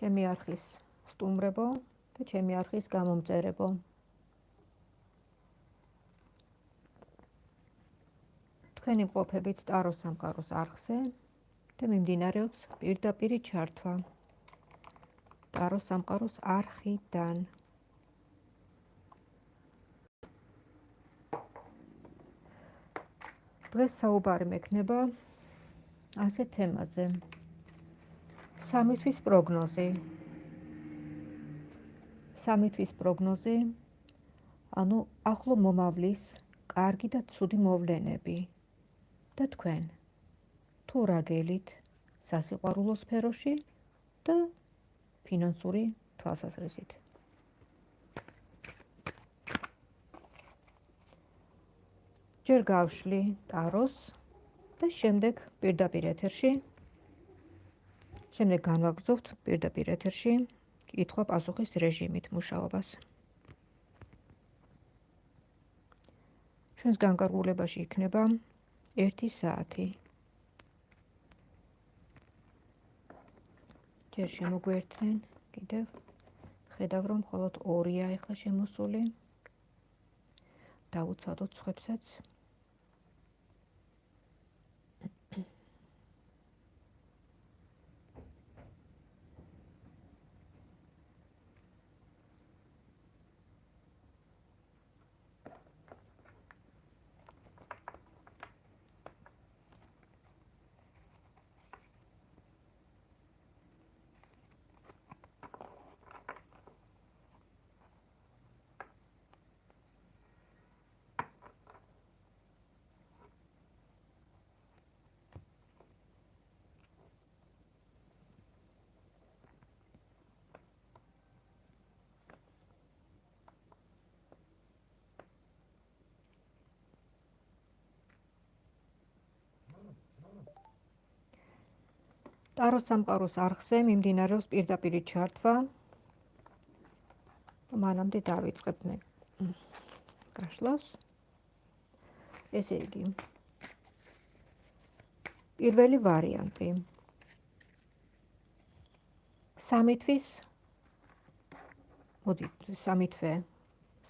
ჩემი არხის სტუმრებო და ჩემი არხის გამომწერებო. თქვენი ყოფებით ტაროს სამყაროს არხზე და მიმდინარეობს პირდაპირი ჩართვა ტაროს სამყაროს არხიდან. დღეს საუბარი მექნება ასე თემაზე. სამი თვის პროგნოზი. სამი თვის პროგნოზი ანუ ახლო მომავლის კარგი და ცუდი მოვლენები და თქვენ თუ რაგელით სასიყვარულო სფეროში და ფინანსური თვალსაზრისით ჯერ გავშლი ტაროს და შემდეგ პირდაპირ ეთერში შემდეგ განვაგრძობთ პირდაპირ ეთერში კითხვა პასუხის რეჟიმით მუშაობას. ჩვენს განკარგულებაში იქნება 1 საათი. ჯერ შემოგვერთნენ კიდევ ხედავ რომ მხოლოდ 2-ია ახლა შემოსული. დაუცადოთ ცხებსაც. ტაროს სამყაროს არხზე მიმდინარეობს პირდაპირი ჩართვა. მანამდე დავიწყებ მე გაშლას. ესე იგი. პირველი ვარიანტი. სამი თვის მოდი სამი თვე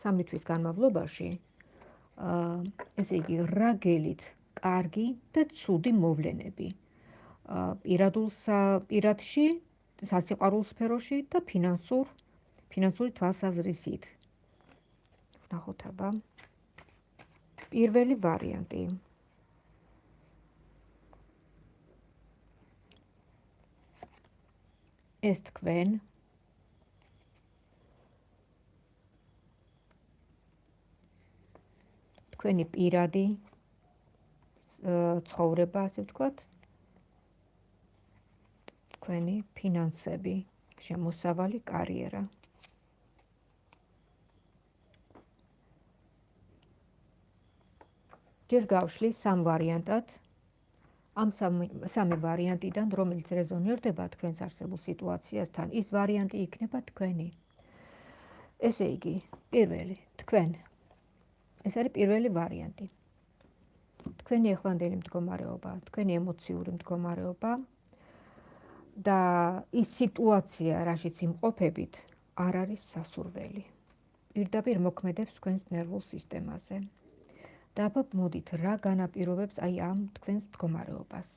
სამი თვის განმავლობაში აა ესე იგი რაგელით კარგი და ცუდი მოვლენები. პირადულ პირადში სასიყვარულო სფეროში და ფინანსურ ფინანსური თვალსაზრისით. ნახოთ აბა. პირველი ვარიანტი. ეს თქვენ თქვენი პირადი ცხოვრება, ასე ვთქვათ, თქვენი ფინანსები, შემოსავალი კარიერა. ჯერ გავშლი სამ ვარიანტად. ამ სამი ვარიანტიდან, რომელიც რეზონირდება თქვენს არსებულ სიტუაციასთან, ის ვარიანტი იქნება თქვენი. ესე იგი, პირველი, თქვენ. ეს არის პირველი ვარიანტი. თქვენი ახლანდელი მდგომარეობა, თქვენი ემოციური მდგომარეობა, და ის სიტუაცია, რაშიც იმყოფებით, არ არის სასურველი. პირდაპირ მოქმედებს თქვენს ნერვულ სისტემაზე. და აბა მოდით, რა განაპირობებს აი ამ თქვენს მდგომარეობას?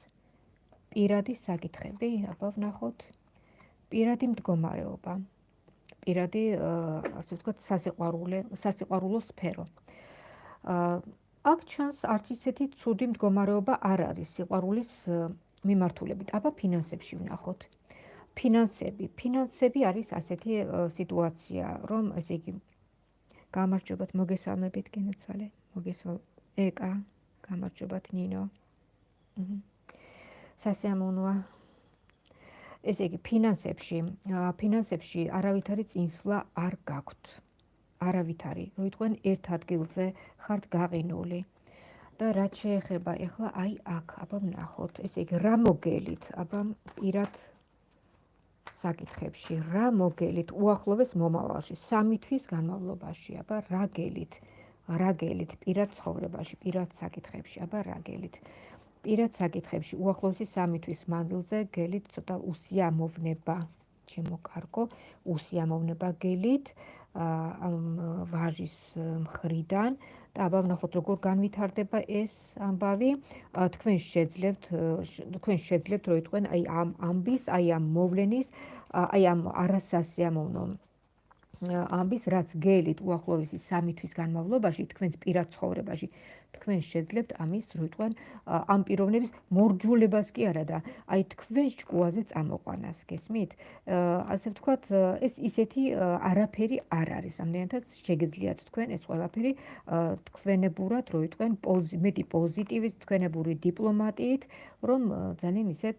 პირადი საკითხები, აბა ვნახოთ. პირადი მდგომარეობა. პირადი, ასე ვთქვათ, სასიყვარულო, სასიყვარულო სფერო. აა აქ ჩანს არც ისეთი ცუდი მდგომარეობა არ არის სიყვარულის მიმართულებით. აბა ფინანსებში ვნახოთ. ფინანსები, ფინანსები არის ასეთი სიტუაცია, რომ ესე იგი გამარჯობათ მოგესალმებით გენაცვალე, მოგესალ ეკა, გამარჯობათ ნინო. სასიამოვნოა. ესე იგი ფინანსებში, ფინანსებში არავითარი წინსვლა არ გაქვთ. არავითარი. მოიტყვენ ერთ ადგილზე ხართ გაყინული. და რაც შეეხება ეხლა აი აქ აბა ვნახოთ ესე იგი რა მოგელით აბა პირად საკითხებში რა მოგელით უახლოვეს მომავალში სამი თვის განმავლობაში აბა რა გელით რა გელით პირად ცხოვრებაში პირად საკითხებში აბა რა გელით პირად საკითხებში უახლოესი სამი თვის მანძილზე გელით ცოტა უსიამოვნება. ჩემო კარგო უსიამოვნება გელით ამ ვაჟის მხრიდან და აბა ვნახოთ როგორ განვითარდება ეს ამბავი. თქვენ შეძლებთ თქვენ შეძლებთ რომ იტყვენ აი ამ ამბის აი ამ მოვლენის აი ამ არასასიამოვნო ამბის რაც გელით უახლოესი სამი თვის განმავლობაში თქვენს პირად ცხოვრებაში თქვენ შეძლებთ ამის რო იტყვენ ამ პიროვნების მორჯულებას კი არა და აი თქვენ ჭკუაზე წამოყვანას გესმით ასე ვთქვათ ეს ისეთი არაფერი არ არის. ამდენადაც შეგეძლიათ თქვენ ეს ყველაფერი თქვენებურად რო იტყვენ მეტი პოზიტივით თქვენებური დიპლომატიით რომ ძალიან ისეთ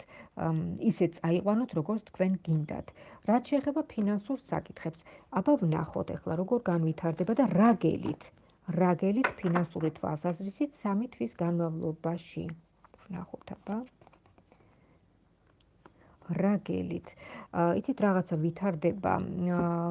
ისე წაიყვანოთ როგორც თქვენ გინდათ. რაც შეეხება ფინანსურ საკითხებს აბა ვნახოთ ახლა როგორ განვითარდება და რა გელით რაგელით ფინანსური თვალსაზრისით 3 თვის განმავლობაში. ნახოთ აბა. რაგელით. იცით რაღაცა ვითარდება,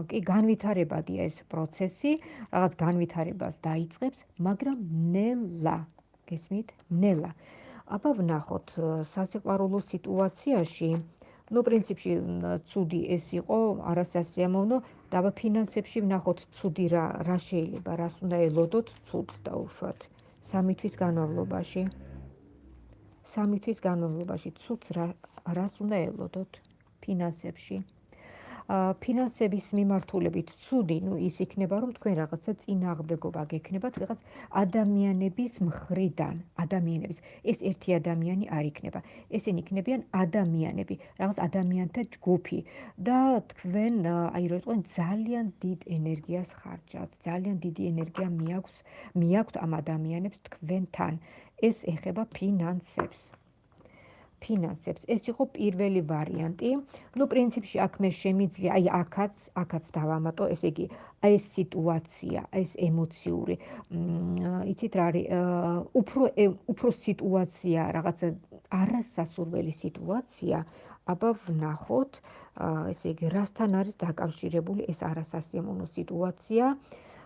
კი განვითარებადია ეს პროცესი, რაღაც განვითარებას დაიწყებს, მაგრამ ნელა. გესმით? ნელა. აბა ვნახოთ სასიყვარულო სიტუაციაში ну, პრინციპში ცუდი ეს იყო, არასასიამოვნო, და აბა ფინანსებში ვნახოთ ცუდი რა რა შეიძლება, რას უნდა ელოდოთ ცუდს და უშვათ. სამი თვის განმავლობაში. სამი თვის განმავლობაში ცუდს რა რას უნდა ელოდოთ ფინანსებში? ფინანსების მიმართულებით ცუდი, ну ის იქნება, რომ თქვენ რაღაცა წინააღმდეგობა გექნებათ რაღაც ადამიანების მხრიდან, ადამიანების. ეს ერთი ადამიანი არ იქნება. ესენი იქნებიან ადამიანები, რაღაც ადამიანთა ჯგუფი და თქვენ აი რო თქვენ ძალიან დიდ ენერგიას ხარჯავთ, ძალიან დიდი ენერგია მიაქვს, მიაქვთ ამ ადამიანებს თქვენთან. ეს ეხება ფინანსებს. ფინანსებს. ეს იყო პირველი ვარიანტი. ну, პრინციპში აქ მე შემიძლია, აი აქაც, აქაც დავამატო, ესე იგი, აი ეს სიტუაცია, ეს ემოციური, იცით რა არის, უფრო უფრო სიტუაცია, რაღაცა არასასურველი სიტუაცია, აბა ვნახოთ, ესე იგი, რასთან არის დაკავშირებული ეს არასასიამოვნო სიტუაცია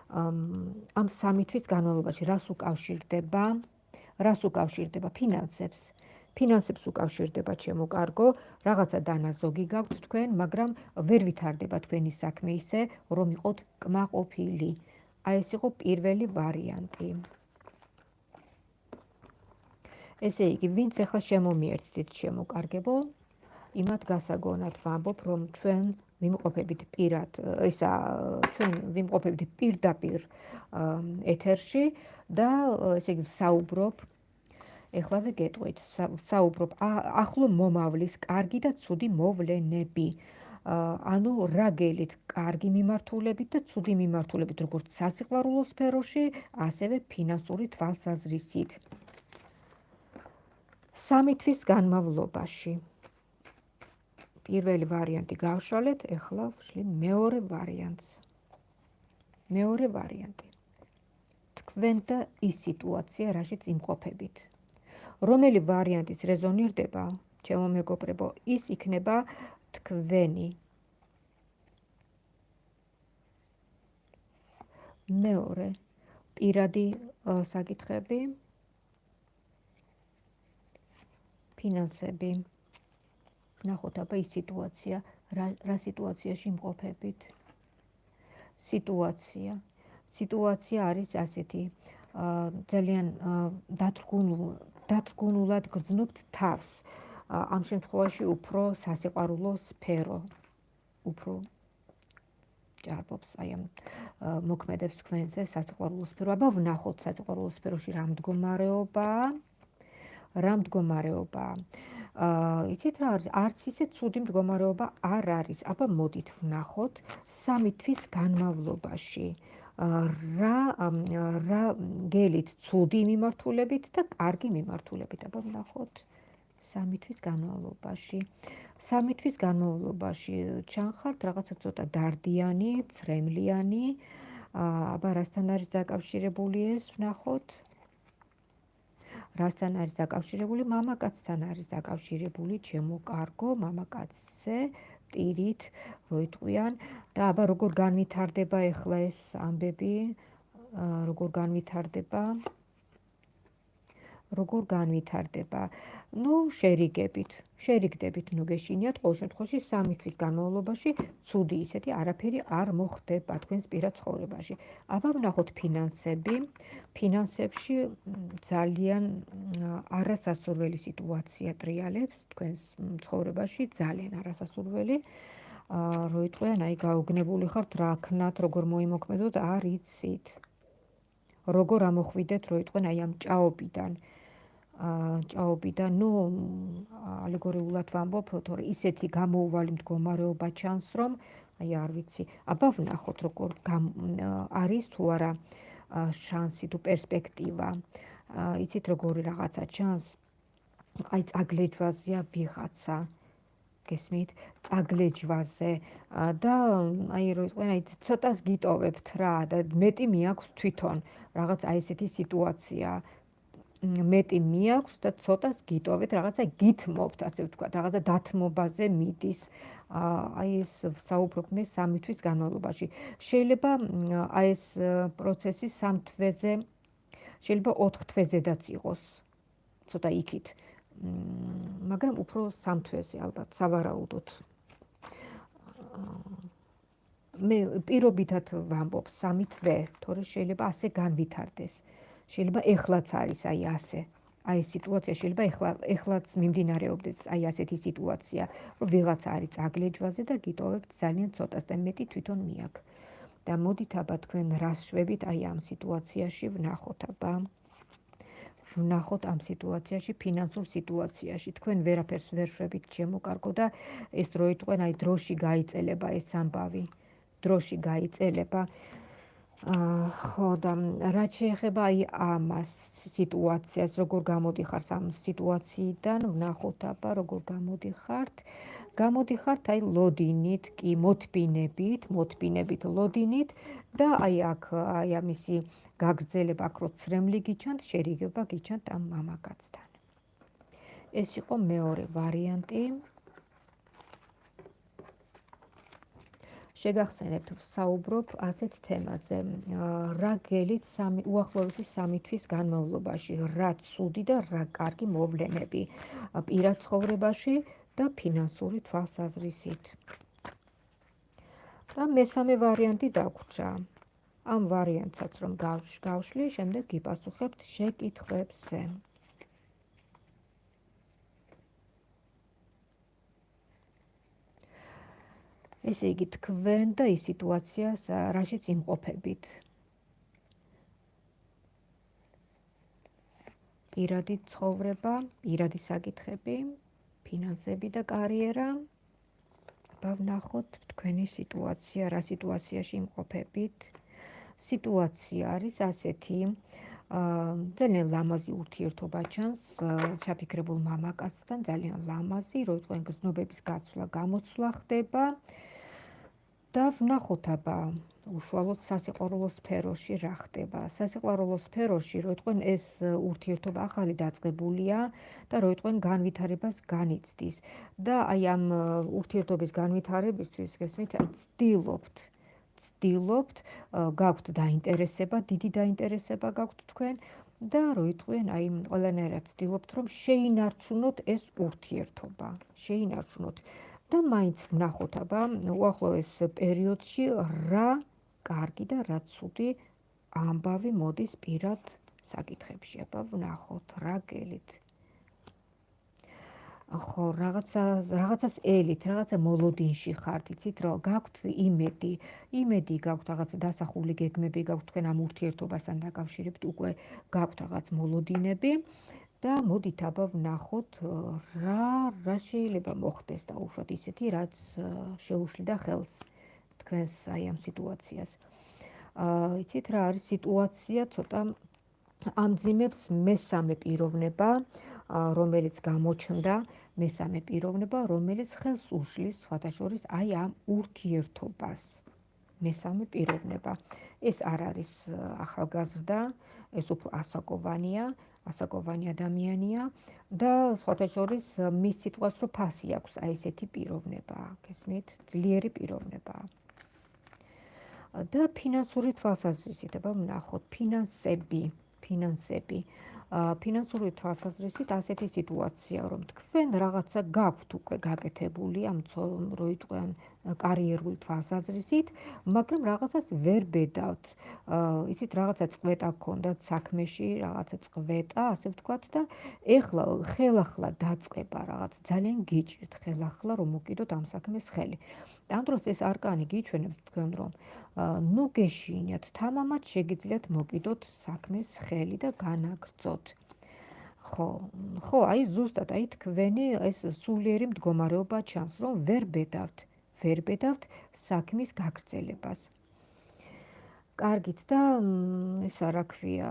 ამ სამი თვის განმავლობაში, რას უკავშირდება? რას უკავშირდება ფინანსებს? ფინანსებს უკავშირდება ჩემო კარგო, რაღაცა დანაზოგი გაქვთ თქვენ, მაგრამ ვერ ვითარდება თქვენი საქმე ისე, რომ იყოთ კმაყოფილი. აი ეს იყო პირველი ვარიანტი. ესე იგი, ვინც ახლა შემომიერთდით ჩემო კარგებო, იმათ გასაგონად ვამბობ, რომ ჩვენ ვიმყოფებით პირად, ისა ჩვენ ვიმყოფებით პირდაპირ ეთერში და ესე იგი, საუბრობ ეხლავე გეტყვით. საუბრობ ახლო მომავლის კარგი და ცუდი მოვლენები. ანუ რაგელით კარგი მიმართულებით და ცუდი მიმართულებით როგორც სასიყვარულო სფეროში ასევე ფინანსური თვალსაზრისით. სამი თვის განმავლობაში. პირველი ვარიანტი გავშალეთ ეხლა ვშლი მეორე ვარიანტს. მეორე ვარიანტი. თქვენ და ის სიტუაცია რაშიც იმყოფებით რომელი ვარიანტიც რეზონირდება, ჩემო მეგობრებო, ის იქნება თქვენი. მეორე. პირადი საკითხები. ფინანსები. ნახოთ აბა ის სიტუაცია. რა რა სიტუაციაში მყოფებით სიტუაცია. სიტუაცია არის ასეთი ძალიან დათრგუნულ დათგუნულად გრძნობთ თავს. ამ შემთხვევაში უფრო სასიყვარულო სფერო უფრო ჭარბობს აი ამ მოქმედებს თქვენზე სასიყვარულო სფერო. აბა ვნახოთ სასიყვარულო სფეროში რა მდგომარეობა. რა მდგომარეობა. აა იცით რა არის? არც ისე ცუდი მდგომარეობა არ არის. აბა მოდით ვნახოთ სამი თვის განმავლობაში. აა რა რა გელით ცუდი მიმართულებით და კარგი მიმართულებით აბა ვნახოთ. სამი თვის განმავლობაში. სამი თვის განმავლობაში. ჩანხართ რაღაცა ცოტა დარდიანი, ცრემლიანი. აბა რასთან არის დაკავშირებული ეს ვნახოთ. რასთან არის დაკავშირებული? მამაკაცთან არის დაკავშირებული ჩემო კარგო მამაკაცზე ტირით რო იტყვიან და აბა როგორ განვითარდება ახლა ეს ამბები? როგორ განვითარდება როგორ განვითარდება? ну, შერიგებით. შერიგდებით, ну, გეშინიათ ყოველ შემთხვევაში 3 თვის განმავლობაში ცუდი ისეთი არაფერი არ მოხდება თქვენს პირად ცხოვრებაში. აბა ვნახოთ ფინანსები. ფინანსებში ძალიან არასასურველი სიტუაცია ტრიალებს თქვენს ცხოვრებაში, ძალიან არასასურველი. აა, როიტყვიან, აი გაუგნებული ხართ, რა ქნათ, როგორ მოიმოქმედოთ, არ იცით. როგორ ამოხვიდეთ, როიტყვიან, აი ამ ჭაობიდან. ჭაობიდან, ну, ალეგორიულად ვამბობ, თორე ისეთი გამოუვალი მდგომარეობა ჩანს, რომ აი არ ვიცი, აბა ვნახოთ როგორ არის თუ არა შანსი თუ პერსპექტივა. იცით როგორი რაღაცა ჩანს? აი წაგლეჯვაზეა ვიღაცა. გესმით? წაგლეჯვაზე და აი რო იყვენ აი ცოტას გიტოვებთ რა და მეტი მიაქვს თვითონ რაღაც აი ესეთი სიტუაცია. მეტი მიაქვს და ცოტას გიტოვეთ, რაღაცა გითმობთ, ასე ვთქვა, რაღაცა დათმობაზე მიდის. აი ეს საუბრობ მე სამი თვის განმავლობაში. შეიძლება აი ეს პროცესი სამ თვეზე შეიძლება 4 თვეზედაც იყოს. ცოტა იქით. მაგრამ უფრო სამ თვეზე ალბათ სავარაუდოდ. მე პირობითად ვამბობ სამი თვე, თორე შეიძლება ასე განვითარდეს. შეიძლება ეხლაც არის აი ასე. აი სიტუაცია შეიძლება ეხლა ეხლაც მიმდინარეობდეს აი ასეთი სიტუაცია, რომ ვიღაც არის წაგლეჯვაზე და გიტოვებთ ძალიან ცოტას და მეტი თვითონ მიაქ. და მოდით აბა თქვენ რას შვებით აი ამ სიტუაციაში ვნახოთ აბა. ვნახოთ ამ სიტუაციაში, ფინანსურ სიტუაციაში. თქვენ ვერაფერს ვერ შვებით შემოკარგო და ეს რო იტყვენ აი დროში გაიწელება ეს ამბავი. დროში გაიწელება. ხო და რაც შეეხება აი ამას სიტუაციას, როგორ გამოდიხარ ამ სიტუაციიდან, ვნახოთ აბა როგორ გამოდიხართ. გამოდიხართ აი ლოდინით, კი მოთბინებით, მოთბინებით ლოდინით და აი აქ აი ამისი გაგრძელება, აქ რო ცრემლი გიჩანთ, შერიგება გიჩანთ ამ მამაკაცთან. ეს იყო მეორე ვარიანტი. შეგახსენებთ საუბრობ ასეთ თემაზე. რა გელით სამი უახლოესი სამი თვის განმავლობაში? რა ცუდი და რა კარგი მოვლენები? პირად ცხოვრებაში და ფინანსური თვალსაზრისით. და მესამე ვარიანტი დაგვრჩა. ამ ვარიანტსაც რომ გავშლი შემდეგ გიპასუხებთ შეკითხვებზე ესე იგი თქვენ და ის სიტუაცია რაშიც იმყოფებით პირადი ცხოვრება, პირადი საკითხები, ფინანსები და კარიერა. ბავნახოთ თქვენი სიტუაცია, რა სიტუაციაში იმყოფებით. სიტუაცია არის ასეთი, აა ძალიან ლამაზი ურთიერთობა ჩანს ჩაფიქრებულ მამაკაცთან, ძალიან ლამაზი, რომ თქვენ გზნობების გაცვლა, გამოცვლა ხდება. და ვნახოთ აბა უშუალოდ სასიყვარულო სფეროში რა ხდება. სასიყვარულო სფეროში რო იტყვენ ეს ურთიერთობა ახალი დაწყებულია და რო იტყვენ განვითარებას განიცდის და აი ამ ურთიერთობის განვითარებისთვის გესმით ცდილობთ ცდილობთ გაქვთ დაინტერესება, დიდი დაინტერესება გაქვთ თქვენ და რო იტყვენ აი ყველანაირად ცდილობთ რომ შეინარჩუნოთ ეს ურთიერთობა. შეინარჩუნოთ და მაინც ვნახოთ აბა უახლოეს პერიოდში რა კარგი და რა ცუდი ამბავი მოდის პირად საკითხებში. აბა ვნახოთ რა გელით. ხო რაღაცა რაღაცას ელით რაღაცა მოლოდინში ხართ იცით რომ გაქვთ იმედი იმედი გაქვთ რაღაცა დასახული გეგმები გაქვთ თქვენ ამ ურთიერთობასთან დაკავშირებით უკვე გაქვთ რაღაც მოლოდინები და მოდით აბა ვნახოთ რა რა შეიძლება მოხდეს და უშოთ ისეთი რაც შეუშლიდა ხელს თქვენს აი ამ სიტუაციას. აა იცით რა არის სიტუაცია ცოტა ამძიმებს მესამე პიროვნება, რომელიც გამოჩნდა, მესამე პიროვნება, რომელიც ხელს უშლის შორის აი ამ ურთიერთობას. მესამე პიროვნება. ეს არ არის ახალგაზრდა, ეს უფრო ასაკოვანია, ასაკოვანი ადამიანია და სხვათა შორის მის სიტყვას რო ფასი აქვს აი ესეთი პიროვნება გესმით? ძლიერი პიროვნება. და ფინანსური თვალსაზრისით აბა ვნახოთ. ფინანსები ფინანსები. ფინანსური თვალსაზრისით ასეთი სიტუაცია, რომ თქვენ რაღაცა გაქვთ უკვე გაკეთებული ამ როიტყვიან კარიერული თვალსაზრისით, მაგრამ რაღაცას ვერ ბედავთ. იცით, რაღაცა წვეტა გქონდათ საქმეში, რაღაცა წვეტა, ასე ვთქვათ და ეხლა ხელახლა დაწყება რაღაც ძალიან გიჭირთ ხელახლა რომ მოკიდოთ ამ საქმეს ხელი. ამ დროს ეს არკანი გიჩვენებს თქვენ რომ ნუ გეშინიათ თამამად შეგიძლიათ მოკიდოთ საქმეს ხელი და განაგრძოთ. ხო, ხო, აი ზუსტად აი თქვენი ეს სულიერი მდგომარეობა ჩანს რომ ვერ ბედავთ. ვერ ბედავთ საქმის გაგრძელებას. კარგით და ისა რა ქვია,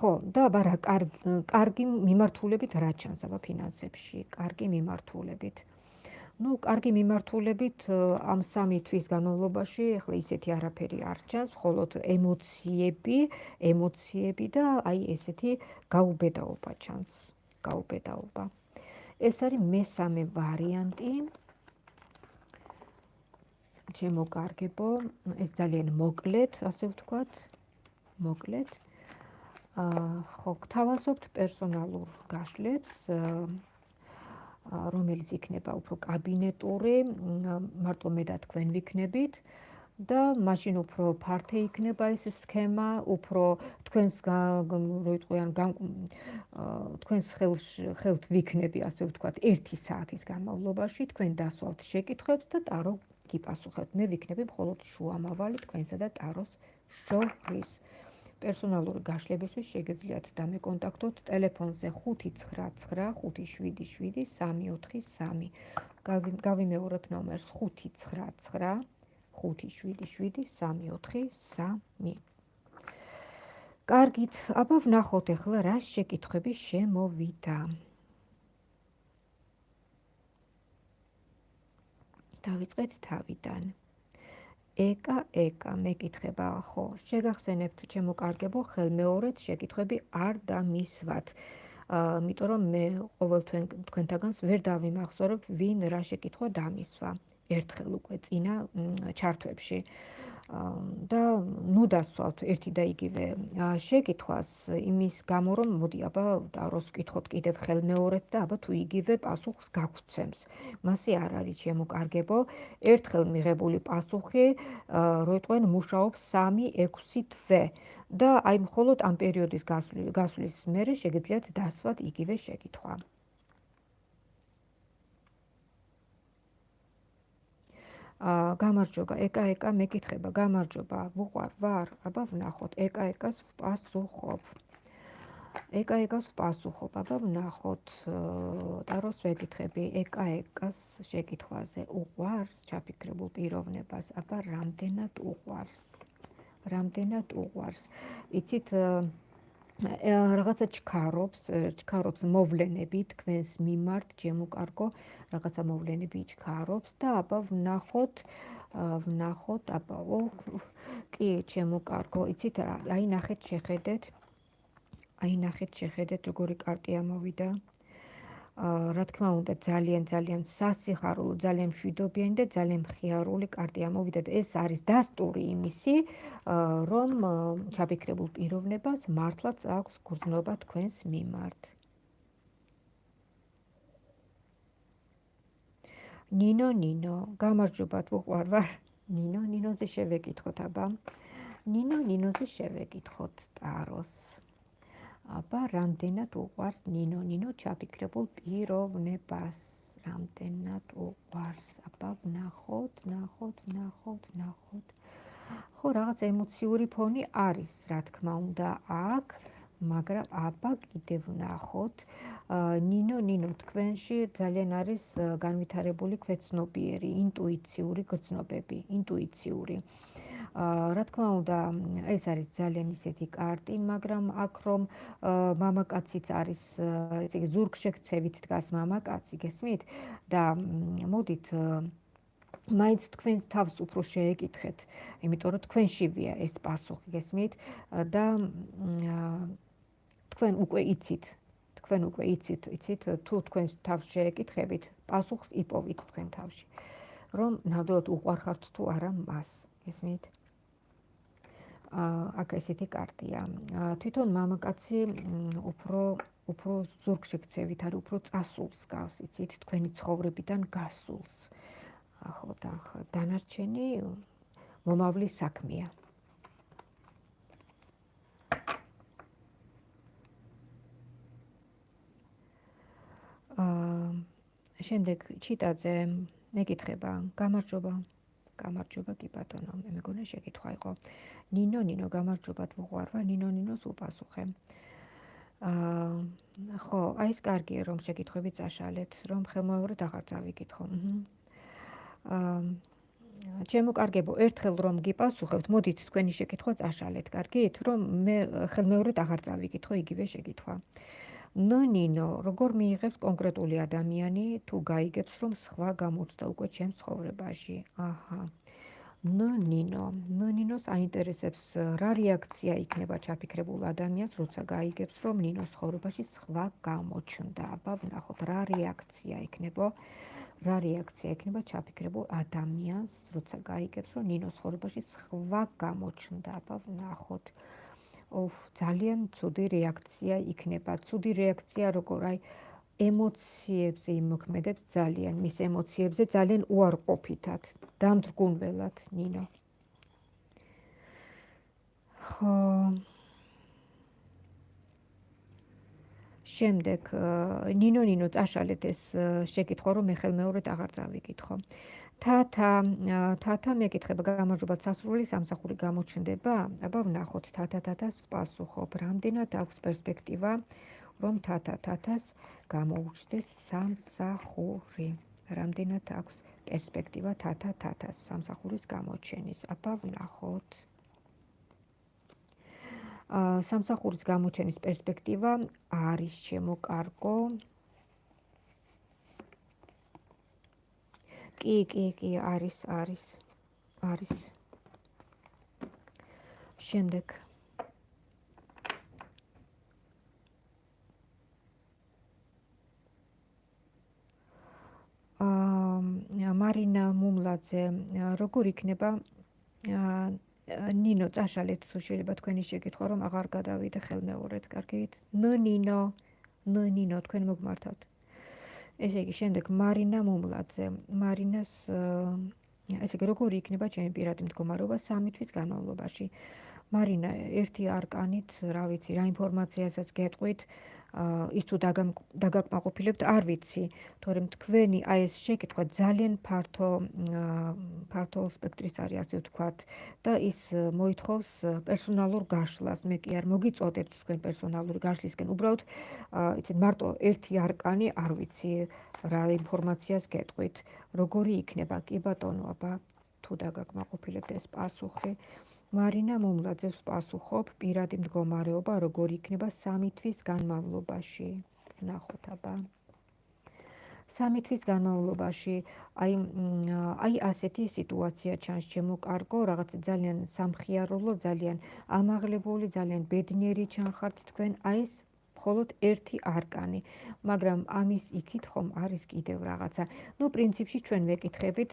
ხო, და ბარა კარგი მიმართულებით რა ჩანს აბა ფინანსებში, კარგი მიმართულებით. ну, კარგი მიმართულებით ამ სამი თვის განმავლობაში ახლა ისეთი არაფერი არ ჩანს, მხოლოდ ემოციები, ემოციები და აი ესეთი გაუბედაობა ჩანს, გაუბედაობა. ეს არის მესამე ვარიანტი. ჩემო კარგებო, ეს ძალიან მოკლედ, ასე ვთქვათ, მოკლედ. აა ხო, გთავაზობთ პერსონალურ გაშლებს, რომელიც იქნება უფრო კაბინეტური, მარტო მე და თქვენ ვიქნებით და მაშინ უფრო ფართე იქნება ეს სქემა, უფრო თქვენს როიტყვიან თქვენს ხელს ხელთ ვიქნები, ასე ვთქვათ, 1 საათის განმავლობაში თქვენ დასვავთ შეკითხვებს და ტარო გიპასუხებთ. მე ვიქნები მხოლოდ შუამავალი თქვენსა და ტაროს შორის. პერსონალური გაშლებისთვის შეგიძლიათ დამეკონტაქტოთ ტელეფონზე 599577343. გავიმეორებ ნომერს 599577343. კარგით, აბა ვნახოთ ახლა რა შეკითხვები შემოვიდა. დავიწყეთ თავიდან. ეკა ეკა მეკითხება ხო შეგახსენებთ ჩემო კარგებო ხელმეორედ შეკითხვები არ დამისვათ ამიტომ რომ მე ყოველთვის თქვენთაგანს ვერ დავიმახსოვრებ ვინ რა შეკითხვა დამისვა. ერთხელ უკვე წინა ჩარტვებში და ნუ დასვათ ერთი და იგივე შეკითხვას იმის გამო რომ მოდი აბა დაროს ვკითხოთ კიდევ ხელმეორედ და აბა თუ იგივე პასუხს გაგცემს მასე არ არის შემოკარგებო ერთხელ მიღებული პასუხი როიტყვენ მუშაობს 3-6 თვე. და აი მხოლოდ ამ პერიოდის გასვლის მერე შეგიძლიათ დასვათ იგივე შეკითხვა გამარჯობა, ეკა ეკა მეკითხება, გამარჯობა, ვუყვარ, ვარ, აბა ვნახოთ, ეკა ეკას ვპასუხობ. ეკა ეკას ვპასუხობ, აბა ვნახოთ, ტაროს ვეკითხები, ეკა ეკას შეკითხვაზე, უყვარს ჩაფიქრებულ პიროვნებას, აბა რამდენად უყვარს? რამდენად უყვარს? იცით რაღაცა ჩქარობს, ჩქარობს მოვლენები თქვენს მიმართ, ჩემო რაღაცა მოვლენები ჩქარობს და აბა ვნახოთ, ვნახოთ, აბა ო კი, ჩემო კარგო, იცით რა, აი ნახეთ შეხედეთ. აი ნახეთ შეხედეთ როგორი კარტი ამოვიდა. რა თქმა უნდა ძალიან ძალიან სასიხარულო, ძალიან მშვიდობიანი და ძალიან მხიარული კარტი ამოვიდა და ეს არის დასტური იმისი, რომ ჩაფიქრებულ პიროვნებას მართლაც აქვს გრძნობა თქვენს მიმართ. ნინო ნინო, გამარჯობა თუ ყარ ვარ. ნინო ნინოზე შევეკითხოთ აბა. ნინო ნინოზე შევეკითხოთ ტაროს. აბა რამდენად უყვარს ნინო? ნინო ჩაფიქრებულ პიროვნებას. რამდენად უყვარს? აბა ვნახოთ ვნახოთ ვნახოთ ვნახოთ. ხო რაღაც ემოციური ფონი არის რა თქმა უნდა აქ მაგრამ აბა კიდევ ვნახოთ. ნინო ნინო თქვენში ძალიან არის განვითარებული ქვეცნობიერი ინტუიციური გრძნობები ინტუიციური რა თქმა უნდა, ეს არის ძალიან ისეთი კარტი, მაგრამ აქ რომ მამაკაციც არის, ესე იგი ზურგშექცევით დგას მამაკაცი, გესმით? და მოდით მაინც თქვენს თავს უფრო შეეკითხეთ, იმიტომ რომ თქვენშივია ეს პასუხი, გესმით? და თქვენ უკვე იცით, თქვენ უკვე იცით, იცით თუ თქვენს თავს შეეკითხებით, პასუხს იპოვით თქვენ თავში. რომ ნამდვილად უყარხართ თუ არა მას, გესმით? აქ ესეთი კარტია. თვითონ მამაკაცი უფრო უფრო ზურგში ქცევით არის, უფრო წასულს გავს, იცით, თქვენი ცხოვრებიდან გასულს. ახლა და დანარჩენი მომავლის საქმეა. აა შემდეგ ჩიტაძე მეკითხება, გამარჯობა. გამარჯობა კი ბატონო, მე მეგონა შეკითხვა იყო. ნინო ნინო გამარჯობა თუღვარვა ნინო ნინოს უპასუხე აა ხო აი ეს კარგია რომ შეკითხვები წაშალეთ რომ ხელმოევრეთ აღარ წავიკითხო. აა ჩემო კარგებო ერთხელ რომ გიპასუხებთ მოდით თქვენი შეკითხვა წაშალეთ. კარგით რომ მე ხელმეორედ აღარ წავიკითხო იგივე შეკითხვა ნინო როგორ მიიღებს კონკრეტული ადამიანი? თუ გაიგებს რომ სხვა გამოჩნდა უკვე ჩემს ცხოვრებაში? აჰა. ნინო ნინოს აინტერესებს რა რეაქცია იქნება ჩაფიქრებულ ადამიანს როცა გაიგებს რომ ნინოს ხოვრებაში სხვა გამოჩნდა? აბა ვნახოთ რა რეაქცია იქნება რა რეაქცია იქნება ჩაფიქრებულ ადამიანს როცა გაიგებს რომ ნინოს ხოვრებაში სხვა გამოჩნდა? აბა ვნახოთ ოფ ძალიან ცუდი რეაქცია იქნება. ცუდი რეაქცია როგორ აი ემოციებზე იმოქმედებს ძალიან. მის ემოციებზე ძალიან უარყოფითად. დამდრგუნველად ნინო ხო. შემდეგ ნინო ნინო წაშალეთ ეს შეკითხვა რომ მე ხელმეორედ აღარ წავიკითხო თათა თათა მეკითხება გამარჯობა სასრული სამსახური გამოჩნდება აბა ვნახოთ თათა თათას პასუხობ რამდენად აქვს პერსპექტივა რომ თათა თათას გამოუჩნდეს სამსახური. რამდენად აქვს პერსპექტივა თათა თათას სამსახურის გამოჩენის? აბა ვნახოთ. სამსახურის გამოჩენის პერსპექტივა არის შემოკარგო. კი, კი, კი, არის, არის. არის. შემდეგ მარინა მუმლაძე როგორ იქნება ნინო წაშალეთ თუ შეიძლება თქვენი შეკითხვა რომ აღარ გადავიდე ხელმეორედ კარგით ნინო ნინო თქვენ მოგმართავთ ესე იგი შემდეგ მარინა მუმლაძე მარინას ესე იგი როგორ იქნება ჩემი პირადი მდგომარეობა სამი თვის განმავლობაში? მარინა ერთი არკანით რა ვიცი რა ინფორმაციასაც გეტყვით ის თუ დაგაკმაყოფილებთ არ ვიცი. თორემ თქვენი აი ეს შეკითხვა ძალიან ფართო ფართო სპექტრის არის ასე ვთქვათ. და ის მოითხოვს პერსონალურ გაშლას. მე კი არ მოგიწოდებთ თქვენ პერსონალური გაშლისკენ. უბრალოდ იცით მარტო ერთი არკანი არ ვიცი რა ინფორმაციას გეტყვით. როგორი იქნება? კი ბატონო აბა თუ დაგაკმაყოფილებთ ეს პასუხი მარინა მომლაძეს პასუხობ პირადი მდგომარეობა როგორ იქნება სამი თვის განმავლობაში? ნახოთ აბა. სამი თვის განმავლობაში. აი აი ასეთი სიტუაცია ჩანს. ჩემო კარგო რაღაც ძალიან სამხიარულო ძალიან ამაღლებული ძალიან ბედნიერი ჩანხართ თქვენ. აი ეს მხოლოდ ერთი არკანი. მაგრამ ამის იქით ხომ არის კიდევ რაღაცა. ну პრინციპში ჩვენ ვეკითხებით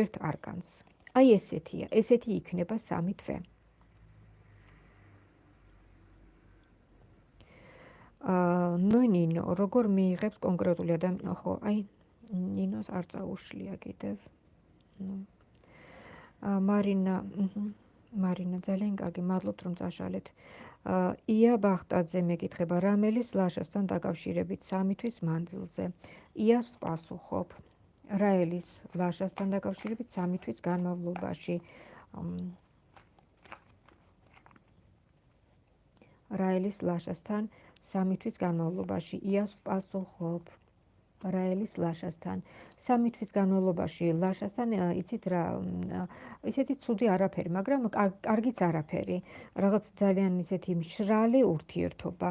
ერთ არკანს აი ესეთია, ესეთი იქნება სამი თვე. აა ნინო, როგორ მიიღებს კონკრეტული ადამიანი, ხო, აი ნინოს არ წაუშლია კიდევ. ნუ აა მარინა, მარინა ძალიან კარგი, მადლობთ რომ წაშალეთ. აა ია ბახტაძე მეკითხება, რამელის ლაშასთან დაკავშირებით სამი თვის მანძილზე. იას პასუხობ. რაელის ლაშასთან დაკავშირებით სამი თვის განმავლობაში რაელის ლაშასთან სამი თვის განმავლობაში იას პასუხობ რაელის ლაშასთან სამი თვის განმავლობაში ლაშასთან იცით რა ისეთი ცუდი არაფერი მაგრამ კარგიც არაფერი რაღაც ძალიან ისეთი მშრალი ურთიერთობა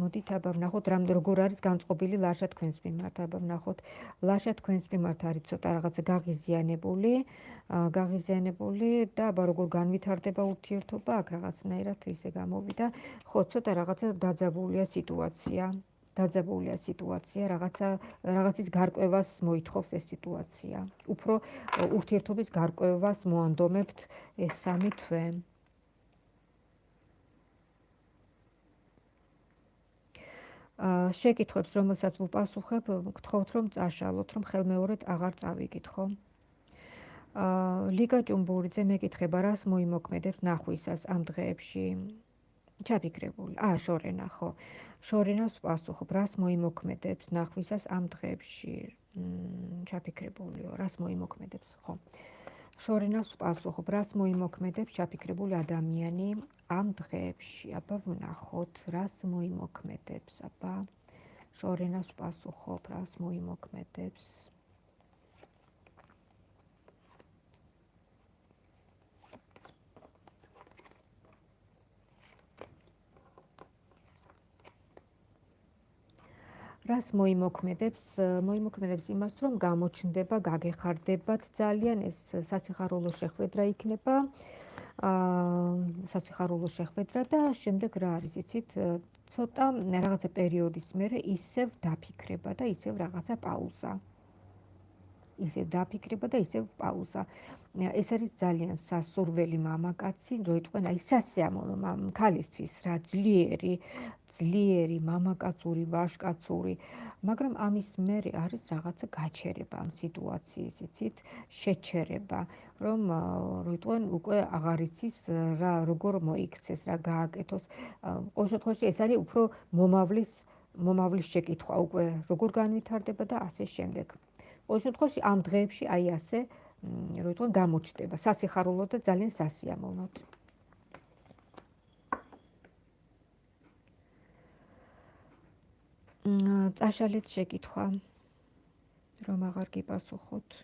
მოდით აბა ვნახოთ რამ როგორ არის განწყობილი ლაშა თქვენს მიმართ. აბა ვნახოთ. ლაშა თქვენს მიმართ არის ცოტა რაღაცა გაღიზიანებული გაღიზიანებული და აბა როგორ განვითარდება ურთიერთობა აქ რაღაცნაირად ისე გამოვიდა. ხო ცოტა რაღაცა დაძაბულია სიტუაცია. დაძაბულია სიტუაცია რაღაცა რაღაცის გარკვევას მოითხოვს ეს სიტუაცია. უფრო ურთიერთობის გარკვევას მოანდომებთ ეს სამი თვე შეკითხვებს, რომელსაც ვუპასუხებ, გთხოვთ რომ წაშალოთ, რომ ხელმეორედ აღარ წავიკითხო. აა ლიგა ჭუმბურიძე მეკითხება, რას მოიმოქმედებს ნახვისას ამ დღეებში? ჩაფიქრებული. აა შორენა ხო. შორენას ვპასუხობ, რას მოიმოქმედებს ნახვისას ამ დღეებში? მ ჩაფიქრებულიო, რას მოიმოქმედებს, ხო. შორენას ვპასუხობ, რას მოიმოქმედებს ჩაფიქრებული ადამიანი ამ დღეებში? აბა ვნახოთ, რას მოიმოქმედებს, აბა შორენას ვპასუხობ, რას მოიმოქმედებს? რას მოიმოქმედებს? მოიმოქმედებს იმას, რომ გამოჩნდება, გაგეხარდებათ ძალიან ეს სასიხარულო შეხვედრა იქნება. აა სასიხარულო შეხვედრა და შემდეგ რა არის, იცით, ცოტა რაღაცა პერიოდის მერე ისევ დაფიქრება და ისევ რაღაცა პაუზა. ისევ დაფიქრება და ისევ პაუზა. ეს არის ძალიან სასურველი მამაკაცი, რო იტყვენ აი სასიამოვნო მამ ქალისთვის რა ძლიერი ძლიერი მამაკაცური ვაშკაცური მაგრამ ამის მერე არის რაღაცა გაჩერება ამ სიტუაციის იცით? შეჩერება რომ როიტყვენ უკვე აღარ იცის რა როგორ მოიქცეს რა გააკეთოს. ყოველ შემთხვევაში ეს არის უფრო მომავლის მომავლის შეკითხვა უკვე როგორ განვითარდება და ასე შემდეგ. ყოველ შემთხვევაში ამ დღეებში აი ასე როიტყვენ გამოჩნდება. სასიხარულო და ძალიან სასიამოვნო წაშალეთ შეკითხვა რომ აღარ გიპასუხოთ.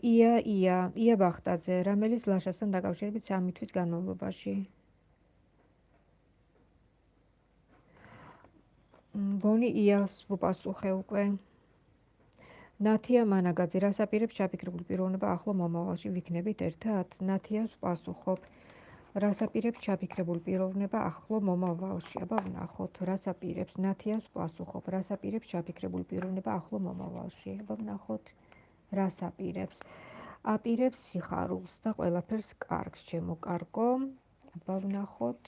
ია ია ია ბახტაძე რამელის ლაშასთან დაკავშირებით 3 თვის განმავლობაში. მგონი იას ვუპასუხე უკვე ნათია მანაგაძე რას აპირებს ჩაფიქრებული პიროვნება ახლო მომავალში? ვიქნებით ერთად ნათიას ვპასუხობ რას აპირებს ჩაფიქრებული პიროვნება ახლო მომავალში? აბა ვნახოთ რას აპირებს ნათიას ვპასუხობ რას აპირებს ჩაფიქრებული პიროვნება ახლო მომავალში? აბა ვნახოთ რას აპირებს აპირებს სიხარულს და ყველაფერს კარგს. ჩემო კარგო. აბა ვნახოთ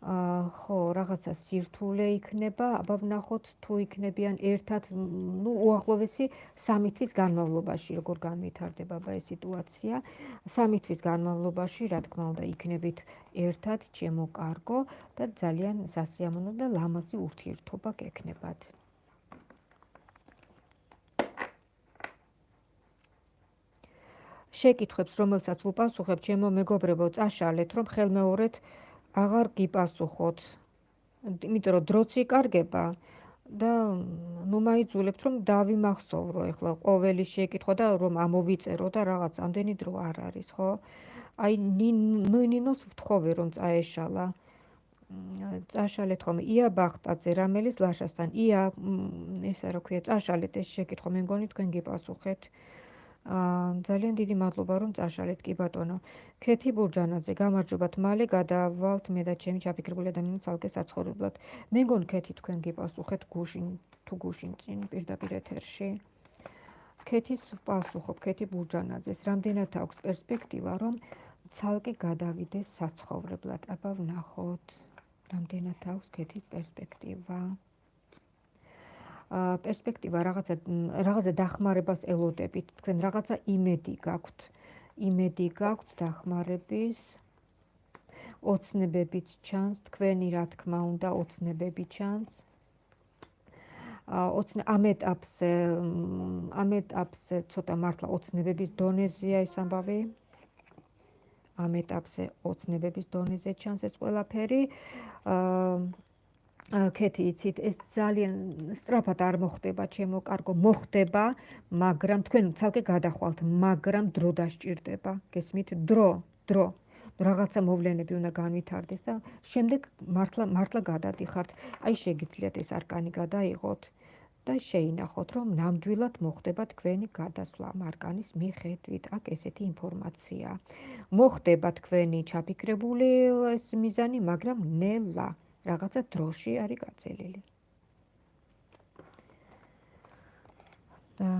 ხო, რაღაცა სირთულე იქნება, აბა ვნახოთ თუ იქნებიან ერთად, ну, უახლოვესი 3 თვის განმავლობაში, როგორ განვითარდება აბა ეს სიტუაცია. 3 თვის განმავლობაში, რა თქმა უნდა, იქნებით ერთად, ჩემო კარგო და ძალიან სასიამოვნო და ლამაზი ურთიერთობა გექნებათ. შეკითხვებს, რომელსაც ვუპასუხებ, ჩემო მეგობრებო, წაშალეთ, რომ ხელმეორედ აღარ გიპასუხოთ. იმიტომ რომ დროც იკარგება და ნუ მაიძულებთ რომ დავიმახსოვრო ეხლა ყოველი შეკითხვა და რომ ამოვიწერო და რაღაც ამდენი დრო არ არის, ხო? აი ნინოს ვთხოვე რომ წაეშალა. წაშალეთ ხომ ია ბახტაძე რამელის ლაშასთან. ია ესა რა ქვია, წაშალეთ ეს შეკითხვა, მე მგონი თქვენ გიპასუხეთ. ძალიან დიდი მადლობა რომ წაშალეთ კი ბატონო. ქეთი ბურჯანაძე, გამარჯობათ, მალე გადავალთ მე და ჩემი ჩაფიქრებული ადამიანის ალკე საცხოვრებლად. მე მგონი ქეთი თქვენ გიპასუხეთ გუშინ თუ გუშინ წინ პირდაპირ ეთერში. ქეთის პასუხობ ქეთი ბურჯანაძეს, რამდენად აქვს პერსპექტივა რომ ცალკე გადავიდეს საცხოვრებლად. აბა ვნახოთ. რამდენად აქვს ქეთის პერსპექტივა. პერსპექტივა რაღაცა რაღაცა დახმარებას ელოდებით. თქვენ რაღაცა იმედი გაქვთ. იმედი გაქვთ დახმარების ოცნებებიც ჩანს თქვენი რა თქმა უნდა ოცნებები ჩანს. ოცნე ამ ეტაპზე ამ ეტაპზე ცოტა მართლა ოცნებების დონეზეა ეს ამბავი. ამ ეტაპზე ოცნებების დონეზე ჩანს ეს ყველაფერი. აა კეთი იცით ეს ძალიან სწრაფად არ მოხდება ჩემო კარგო მოხდება მაგრამ თქვენ ცალკე გადახვალთ მაგრამ დრო დასჭირდება გესმით? დრო დრო. რაღაცა მოვლენები უნდა განვითარდეს და შემდეგ მართლა მართლა გადადიხართ. აი შეგიძლიათ ეს არკანი გადაიღოთ და შეინახოთ რომ ნამდვილად მოხდება თქვენი გადასვლა მარკანის მიხედვით. აქ ესეთი ინფორმაცია. მოხდება თქვენი ჩაფიქრებული ეს მიზანი მაგრამ ნელა რაღაცა დროში არის გაწელილი. და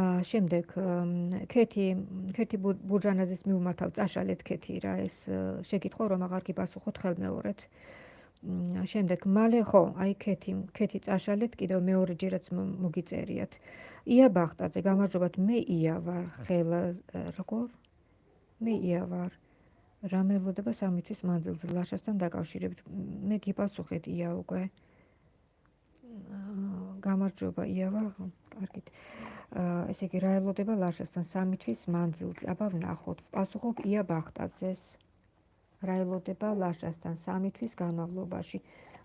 შემდეგ ქეთი ქეთი ბურჯანაძის მიუმართავ წაშალეთ ქეთი რა ეს შეკითხვა რომ აღარ გიპასუხოთ ხელმეორედ შემდეგ მალე ხო აი ქეთი ქეთი წაშალეთ კიდევ მეორე ჯერაც მოგიწერიათ. ია ბახტაძე გამარჯობათ მე ია ვარ ხელა როგორ? მე ია ვარ. რა მელოდება სამითვის მანძილზე ლაშასთან დაკავშირებით. მე გიპასუხეთ ია უკვე. გამარჯობა ია ვარ კარგით. ესე იგი რა ელოდება ლაშასთან სამი თვის მანძილზე? აბა ვნახოთ პასუხობ ია ბახტაძეს რა ელოდება ლაშასთან სამი თვის განმავლობაში.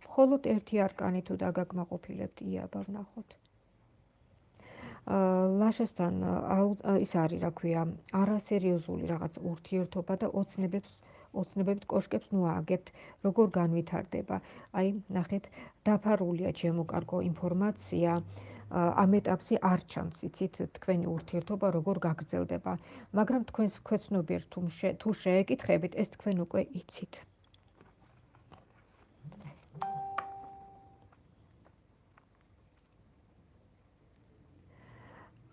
მხოლოდ ერთი არკანი თუ დაგაკმაყოფილებთ ია აბა ვნახოთ. ლაშასთან ის არის რა ქვია არასერიოზული რაღაც ურთიერთობა და ოცნებებს ოცნებებით კოშკებს ნუ ააგებთ როგორ განვითარდება. აი ნახეთ დაფარულია ჩემო კარგო ინფორმაცია ამ ეტაპზე არ ჩანს იცით თქვენი ურთიერთობა როგორ გაგრძელდება. მაგრამ თქვენს ქვეცნობიერ თუ შეეკითხებით ეს თქვენ უკვე იცით.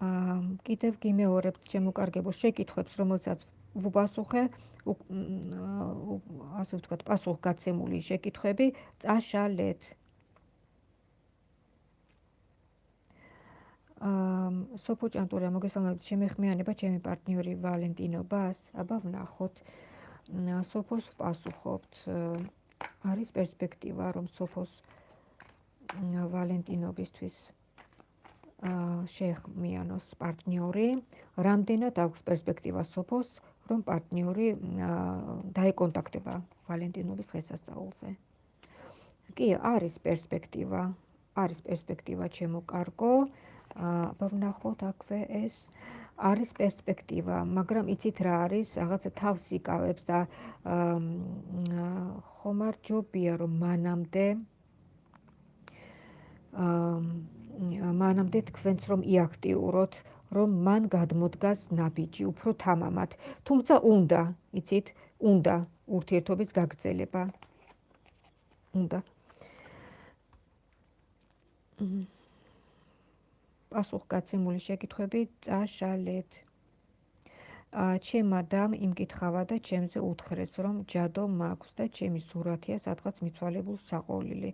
აა კიდევ გიმეორებთ ჩემო კარგებო შეკითხვებს რომელსაც ვუპასუხე ასე ვთქვათ პასუხგაცემული შეკითხვები წაშალეთ სოფო ჭანტურა მოგესალმებით შემეხმიანება ჩემი პარტნიორი ვალენტინო ბას. აბა ვნახოთ სოფოს პასუხობთ არის პერსპექტივა რომ სოფოს ვალენტინობისთვის აა შეეხმიანოს პარტნიორი. რამდენად აქვს პერსპექტივა სოფოს რომ პარტნიორი დაეკონტაქტება ვალენტინობის დღესასწაულზე? კი არის პერსპექტივა. არის პერსპექტივა ჩემო კარგო. აბა ვნახოთ აქვე ეს არის პერსპექტივა, მაგრამ იცით რა არის, რაღაცა თავს იკავებს და ხომარ ჯობია რომ მანამდე აა მანამდე თქვენც რომ იაქტიუროთ, რომ მან გადმოდგას ნაბიჯი უფრო თამამად. თუმცა უნდა, იცით, უნდა ურთიერთობის გაგრძელება. უნდა. მმ პასუხგაცემული შეკითხვები წაშალეთ. ა ჩემ ადამ იმკითხავა და ჩემზე უთხრეს რომ ჯადო მაქვს და ჩემი სურათია სადღაც მიცვალებულ საყოლილი.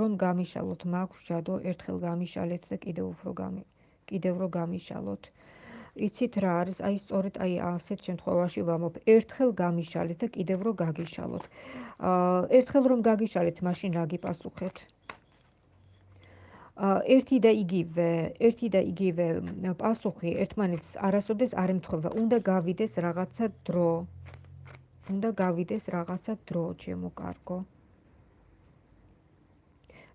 რომ გამიშალოთ მაქვს ჯადო ერთხელ გამიშალეთ და კიდევ უფრო გამი კიდევ რო გამიშალოთ. იცით რა არის? აი სწორედ აი ასეთ შემთხვევაში ვამობ ერთხელ გამიშალეთ და კიდევ რო გაგიშალოთ. ა ერთხელ რომ გაგიშალეთ მაშინ რა გიპასუხეთ ერთი და იგივე ერთი და იგივე პასუხი ერთმანეთს არასოდეს არ ემთხვევა. უნდა გავიდეს რაღაცა დრო. უნდა გავიდეს რაღაცა დრო ჩემო კარგო.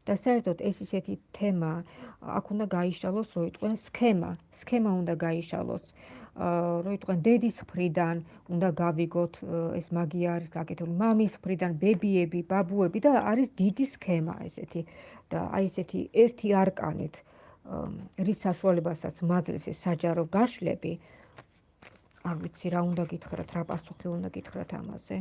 და საერთოდ ეს ისეთი თემა აქ უნდა გაიშალოს რო იტყვენ სქემა. სქემა უნდა გაიშალოს. რო იტყვენ დედის მხრიდან უნდა გავიგოთ ეს მაგია არის გაკეთებული. მამის მხრიდან ბებიები ბაბუები და არის დიდი სქემა ესეთი და აი ესეთი ერთი არკანით რის საშუალებასაც მაძლევს ეს საჯარო გაშლები არ ვიცი რა უნდა გითხრათ რა პასუხი უნდა გითხრათ ამაზე.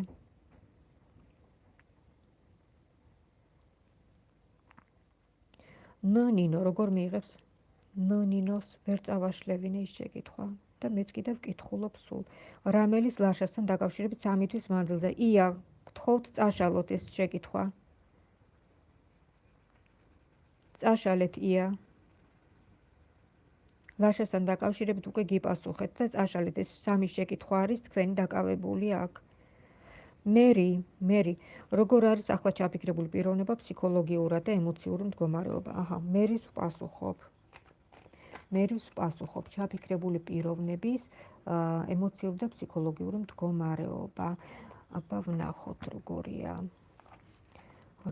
ნინო როგორ მიიღებს? ნინოს ვერ წავაშლევინე ის შეკითხვა და მეც კიდევ ვკითხულობ სულ. რამელის ლაშასთან დაკავშირებით სამი თვის მანძილზე. ია გთხოვთ წაშალოთ ეს შეკითხვა წაშალეთ ია. ლაშასთან დაკავშირებით უკვე გიპასუხეთ და წაშალეთ. ეს სამი შეკითხვა არის თქვენი დაკავებული აქ. მერი მერი როგორ არის ახლა ჩაფიქრებული პიროვნება ფსიქოლოგიურად და ემოციური მდგომარეობა? აჰა მერის პასუხობ მერის პასუხობ ჩაფიქრებული პიროვნების ემოციური და ფსიქოლოგიური მდგომარეობა. აბა ვნახოთ როგორია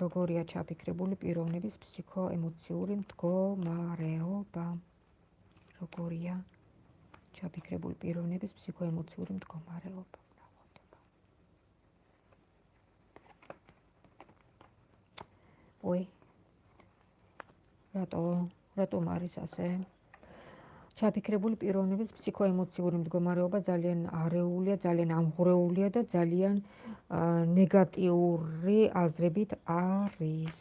როგორია ჩაფიქრებული პიროვნების ფსიქოემოციური მდგომარეობა? როგორია ჩაფიქრებული პიროვნების ფსიქოემოციური მდგომარეობა? ой რატო რატომ არის ასე ჩაფიქრებული პიროვნების ფსიქოემოციური მდგომარეობა ძალიან არეულია, ძალიან ამღრეულია და ძალიან ნეგატიური აზრებით არის.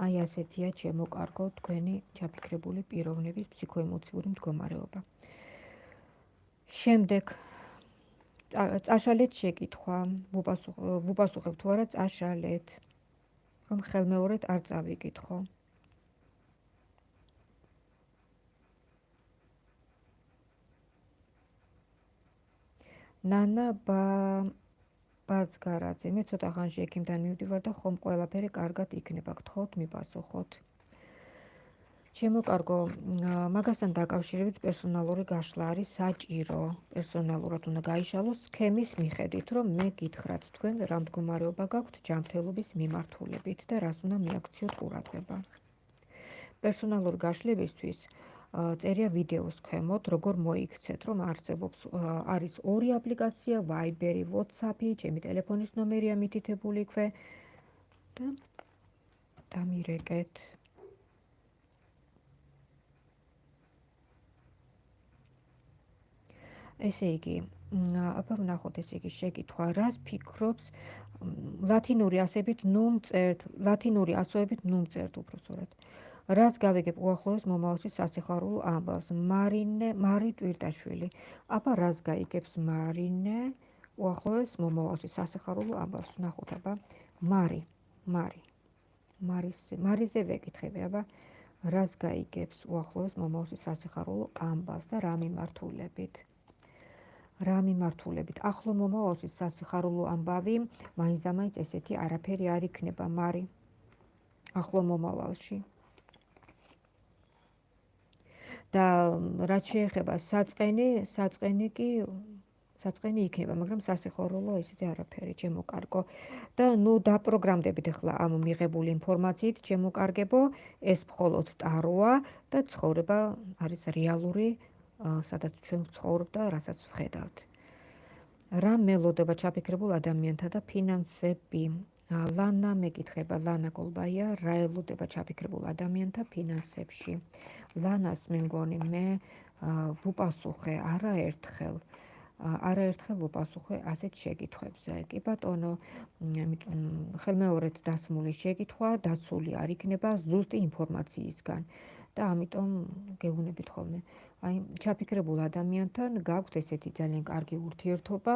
აი ასეთია ჩემო კარგო თქვენი ჩაფიქრებული პიროვნების ფსიქოემოციური მდგომარეობა. შემდეგ წაშალეთ შეკითხვა, ვუპასუხებ თუ არა წაშალეთ, რომ ხელმეორედ არ წავიკითხო. ნანა ბა ბაცგარაძე მე ცოტა ხანში ექიმთან მივდივარ და ხომ ყველაფერი კარგად იქნება. გთხოვთ მიპასუხოთ. ჩემო კარგო მაგასთან დაკავშირებით პერსონალური გაშლა არის საჭირო. პერსონალურად უნდა გაიშალოს სქემის მიხედვით რომ მე გითხრათ თქვენ რა მდგომარეობა გაქვთ ჯანმრთელობის მიმართულებით და რას უნდა მიაქციოთ ყურადღება. პერსონალური გაშლებისთვის წერია ვიდეოს ქვემოთ, როგორ მოიქცეთ, რომ არსებობს არის ორი აპლიკაცია, Viber-ი, WhatsApp-ი, ჩემი ტელეფონის ნომერია მითითებული ქვე და დამირეკეთ. ესე იგი, აბა ვნახოთ ესე იგი შეკითხვა, რას ფიქრობს ლათინური ასებით ნუმ წერტ, ლათინური ასოებით ნუმ წერტ უბრალოდ. რაც გავიგებ უახლოეს მომავალში სასიხარულო ამბავს. მარინე მარი ტვირტაშვილი. აბა რაც გაიგებს მარინე? უახლოეს მომავალში სასიხარულო ამბავს ნახოთ აბა. მარი მარი. მარის მარიზე ვეკითხები აბა. რაც გაიგებს უახლოეს მომავალში სასიხარულო ამბავს და რა მიმართულებით რა მიმართულებით ახლო მომავალში სასიხარულო ამბავი მაინც და მაინც ესეთი არაფერი არ იქნება მარი. ახლო მომავალში და რაც შეეხება საწყენი, საწყენი კი საწყენი იქნება, მაგრამ სასიხორულო ისეთი არაფერი, ჩემო კარგო. და ნუ დაპროგრამდებით ახლა ამ მიღებული ინფორმაციით, ჩემო კარგებო, ეს მხოლოდ ტაროა და ცხოვრება არის რეალური, სადაც ჩვენ ვცხოვრობ და რასაც ვხედავთ. რა მელოდება ჩაფიქრებულ ადამიანთა და ფინანსები? ლანა მეკითხება, ლანა გოლბაია, რა ელოდება ჩაფიქრებულ ადამიანთა ფინანსებში? ლანას მე მგონი მე ვუპასუხე არაერთხელ არაერთხელ ვუპასუხე ასეთ შეკითხვებზე. კი ბატონო, ხელმეორედ დასმული შეკითხვა დაცული არ იქნება ზუსტი ინფორმაციისგან და ამიტომ გეუბნებით ხოლმე. აი ჩაფიქრებულ ადამიანთან გაქვთ ესეთი ძალიან კარგი ურთიერთობა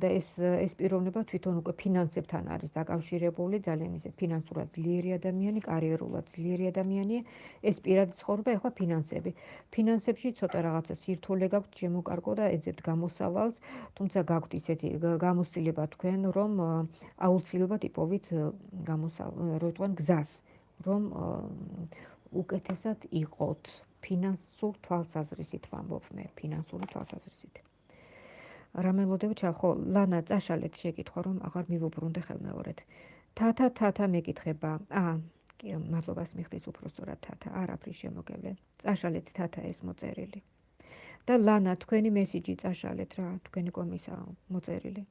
და ეს ეს პიროვნება თვითონ უკვე ფინანსებთან არის დაკავშირებული ძალიან ისე ფინანსურად ძლიერი ადამიანი, კარიერულად ძლიერი ადამიანი, ეს პირადი ცხოვრება ეხლა ფინანსები. ფინანსებში ცოტა რაღაცა სირთულე გაქვთ შემოკარგო და ეძებთ გამოსავალს, თუმცა გაქვთ ისეთი გამოცდილება თქვენ, რომ აუცილებლად იპოვით გამოსავალ, რო თქვენ გზას, რომ უკეთესად იყოთ ფინანსურ თვალსაზრისით ვამბობ მე, ფინანსური თვალსაზრისით. რამელოდებ ჩახო, ლანა წაშალეთ შეკითხვა, რომ აღარ მივუბრუნდე ხელმეორედ. თათა თათა მეკითხება. აა, კი, მადლობას მიხდის უფრო სწორად თათა, არაფრის შემოგევლე. წაშალეთ თათა ეს მოწერილი. და ლანა, თქვენი მესიჯი წაშალეთ რა, თქვენი კომისა მოწერილი.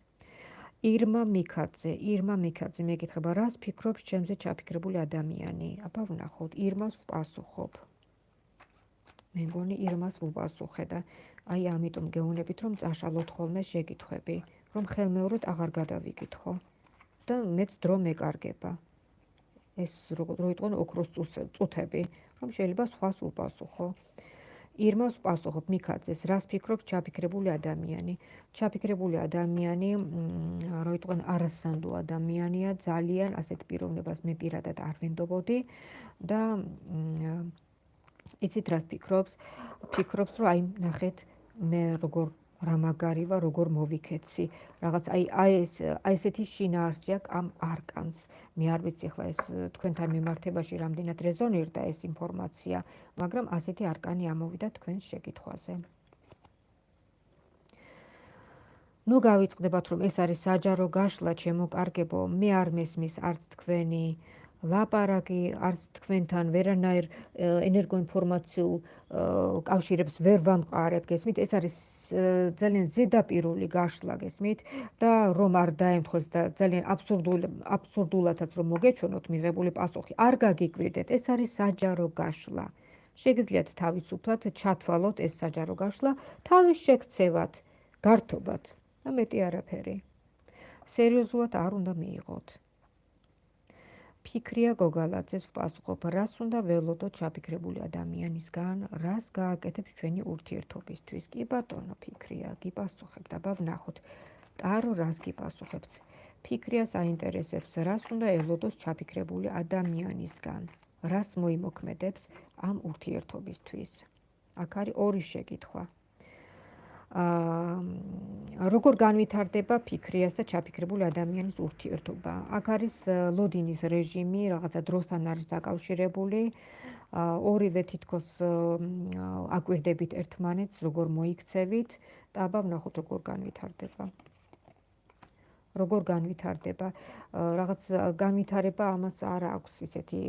ირმა მიქაძე, ირმა მიქაძე მეკითხება, რას ფიქრობს ჩემზე ჩაფიქრებული ადამიანი? აბა ვნახოთ, ირმას ვპასუხობ. მე მგონი ირმას უპასუხე და აი ამიტომ გეუნებით რომ წაშალოთ ხოლმე შეკითხები რომ ხელმეორედ აღარ გადავიკითხო. და მეც დრო მეკარგება. ეს როგორ იყო ოქროს წუთები რომ შეიძლება სხვას უპასუხო ირმას პასუხობ მიქაძეს რას ფიქრობს ჩაფიქრებული ადამიანი? ჩაფიქრებული ადამიანი რო იყო არასანდო ადამიანია ძალიან ასეთ პიროვნებას მე პირადად არ ვენდობოდი და იცით რას ფიქრობს? ფიქრობს, რომ აი ნახეთ მე როგორ რამაგარი ვარ, როგორ მოვიქეცი. რაღაც აი აი ეს აი ესეთი შინაარსი აქვს ამ არკანს. მე არ ვიცი ხლა ეს თქვენთან მიმართებაში რამდენად რეზონირდა ეს ინფორმაცია, მაგრამ ასეთი არკანი ამოვიდა თქვენს შეკითხვაზე. ნუ გავიწყდებათ რომ ეს არის საჯარო გაშლა ჩემო კარგებო, მე არ მესმის არც თქვენი ლაპარაკი არც თქვენთან ვერანაირ ენერგოინფორმაციულ კავშირებს ვერ ვამყარებ, გესმით? ეს არის ძალიან ზედაპირული გაშლა, გესმით? და რომ არ დაემთხოს და ძალიან აბსურდულ აბსურდულათაც რომ მოგეჩვენოთ მიღებული პასუხი, არ გაგიკვირდეთ, ეს არის საჯარო გაშლა. შეგიძლიათ თავისუფლად ჩათვალოთ ეს საჯარო გაშლა თავის შეკცევად, გართობად და მეტი არაფერი. სერიოზულად არ უნდა მიიღოთ. ფიქრია გოგალაძეს ვპასუხობ, რას უნდა ველოდოთ ჩაფიქრებული ადამიანისგან, რას გააკეთებს ჩვენი ურთიერთობისთვის. კი ბატონო, ფიქრია, გიპასუხებთ, აბა ვნახოთ. ტარო რას გიპასუხებთ? ფიქრია საინტერესებს, რას უნდა ელოდოს ჩაფიქრებული ადამიანისგან, რას მოიმოქმედებს ამ ურთიერთობისთვის. აქ არის ორი შეკითხვა. როგორ განვითარდება ფიქრიას და ჩაფიქრებული ადამიანის ურთიერთობა. აქ არის ლოდინის რეჟიმი, რაღაცა დროსთან არის დაკავშირებული. ორივე თითქოს აკვირდებით ერთმანეთს, როგორ მოიქცევით და აბა ვნახოთ როგორ განვითარდება. როგორ განვითარდება? რაღაც განვითარება ამას არ აქვს ისეთი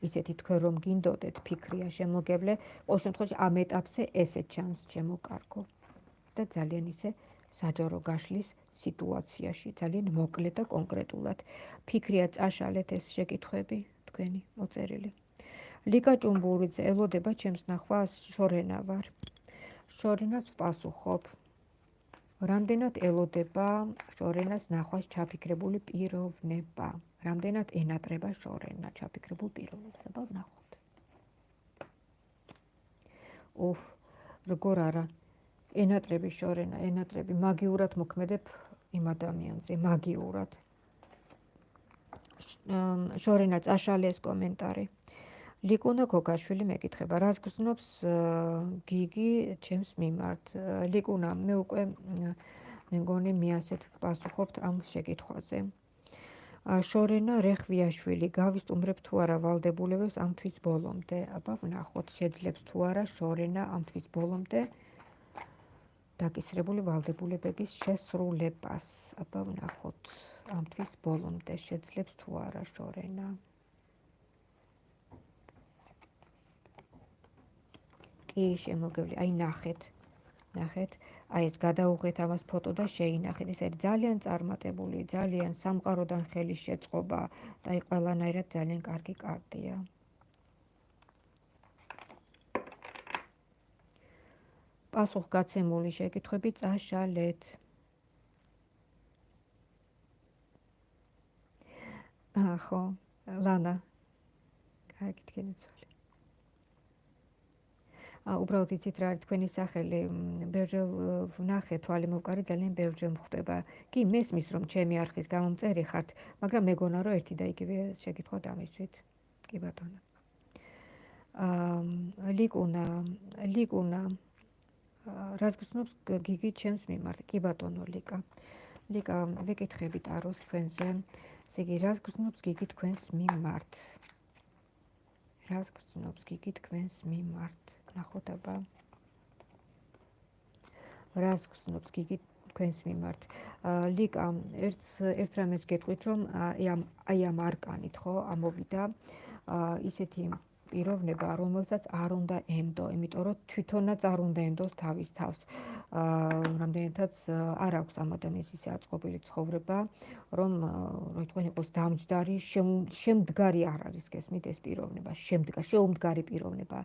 ისეთი თქვენ რომ გინდოდეთ ფიქრია შემოგევლე, ყოველ შემთხვევაში ამ ეტაპზე ესე ჩანს ჩემო კარგო. და ძალიან ისე საჯარო გაშლის სიტუაციაში. ძალიან მოკლედ და კონკრეტულად. ფიქრია წაშალეთ ეს შეკითხვები თქვენი მოწერილი. ლიკა ჭუმბურიძე ელოდება ჩემს ნახვას შორენა ვარ. შორენას ვპასუხობ. რამდენად ელოდება შორენას ნახვას ჩაფიქრებული პიროვნება? რამდენად ენატრება შორენა ჩაფიქრებულ პიროვნებას აბა ვნახოთ უფ როგორ არა ენატრები შორენა, ენატრები მაგიურად მოქმედებ იმ ადამიანზე, მაგიურად. შორენა წაშალეს კომენტარი. ლიკუნა გოგაშვილი მეკითხება, რას გრძნობს გიგი ჩემს მიმართ? ლიკუნა, მე უკვე მე მგონი მე ასეთ პასუხობთ ამ შეკითხვაზე. შორენა რეხვიაშვილი გავისტუმრებ თუ არა ვალდებულებებს ამ თვის ბოლომდე? აბა ვნახოთ, შეძლებს თუ არა შორენა ამ თვის ბოლომდე? დაკისრებული ვალდებულებების შესრულებას. აბა ვნახოთ ამ თვის ბოლომდე შეძლებს თუ არა შორენა. კი შემოგევლი, აი ნახეთ. ნახეთ, აი ეს გადაუღეთ ამას ფოტო და შეინახეთ. ეს არის ძალიან წარმატებული, ძალიან სამყაროდან ხელი შეწყობა და აი ყველანაირად ძალიან კარგი კარტია. პასუხგაცემული შეკითხვები წაშალეთ. ახო, ლანა. გაიგეთ ცოლი. ა უბრალოდ იცით რა არის თქვენი სახელი, ბერჯელ ვნახე თვალი მოვკარი ძალიან ბერჯელ მხდება. კი, მესმის რომ ჩემი არხის გამომწერი ხართ, მაგრამ მეგონა რომ ერთი და იგივე შეკითხვა დამისვით. კი ბატონო. აა ლიკუნა, ლიკუნა რას გწნობს გიგი ჩემს მიმართ? კი ბატონო ლიკა. ლიკა, ვიკითხებით აროს თქვენზე. ესე იგი, რას გწნობს გიგი თქვენს მიმართ? რას გწნობს გიგი თქვენს მიმართ? ნახოთ აბა. რას გწნობს გიგი თქვენს მიმართ? ლიკა, ერთ ერთ რამეს გეტყვით, რომ აი ამ აი ამ არკანით ხო ამოვიდა ისეთი პიროვნება, რომელსაც არ უნდა ენდო, იმიტომ რომ თვითონაც არ უნდა ენდოს თავის თავს. აა რამდენადაც არ აქვს ამ ადამიანის ისე აწყობილი ცხოვრება, რომ რო თქვენ იყოს დამჯდარი, შემდგარი არ არის გესმით ეს პიროვნება, შემდგარი, შეუმდგარი პიროვნება.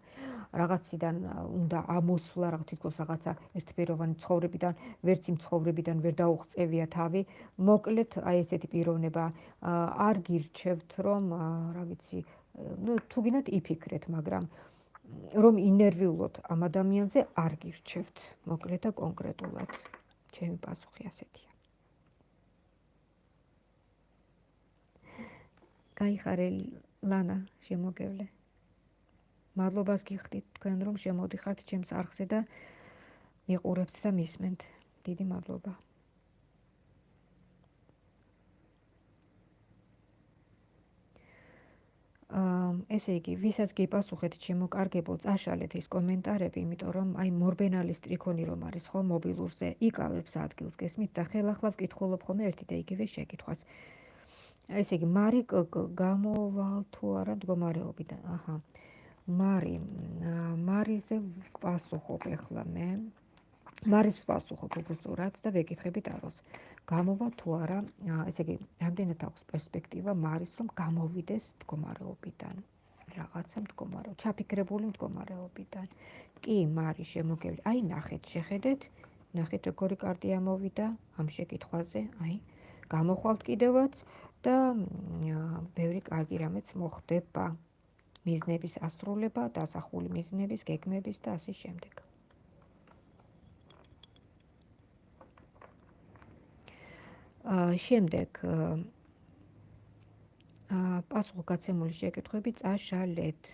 რაღაციდან უნდა ამოსვლა, რაღაც თითქოს რაღაცა ერთპიროვანი ცხოვრებიდან, ვერც იმ ცხოვრებიდან ვერ დაუღწევია თავი. მოკლედ, აი ესეთი პიროვნება არ გირჩევთ, რომ რა ვიცი, ну თუგინად იფიქრეთ, მაგრამ რომ ინერვიულოთ ამ ადამიანზე არ გირჩევთ, მოკლედ და კონკრეტულად. ჩემი პასუხი ასეთია. გაიხარე ლანა შემოგევლე. მადლობას გიხდით თქვენ რომ შემოდიხართ ჩემს არხზე და მიყურებთ და მისმენთ. დიდი მადლობა. ესე იგი, ვისაც გიპასუხეთ შემოკარგებო, წაშალეთ ის კომენტარები, იმიტომ რომ აი მორბენალის ტრიქონი რომ არის ხო მობილურზე, იკავებს ადგილს გესმით და ხელახლა ვკითხულობ ხოლმე ერთი და იგივე შეკითხვას. ესე იგი, მარი გამოვალ თუ არა მდგომარეობიდან? აჰა. მარი, მარიზე ვპასუხობ ახლა მე. მარის ვპასუხობ უბრალოდ და ვეკითხებით აროს. გამოვა თუ არა, ესე იგი, რამდენად აქვს პერსპექტივა მარის რომ გამოვიდეს მდგომარეობიდან? რაღაცა მდგომარეო, ჩაფიქრებული მდგომარეობიდან. კი, მარი შემოგევლი. აი ნახეთ, შეხედეთ, ნახეთ როგორი კარტი ამოვიდა ამ შეკითხვაზე, აი გამოხვალთ კიდევაც და ბევრი კარგი რამეც მოხდება. მიზნების ასრულება, დასახული მიზნების, გეგმების და ასე შემდეგ. შემდეგ აა პასუხგაცემული შეკითხვები წაშალეთ.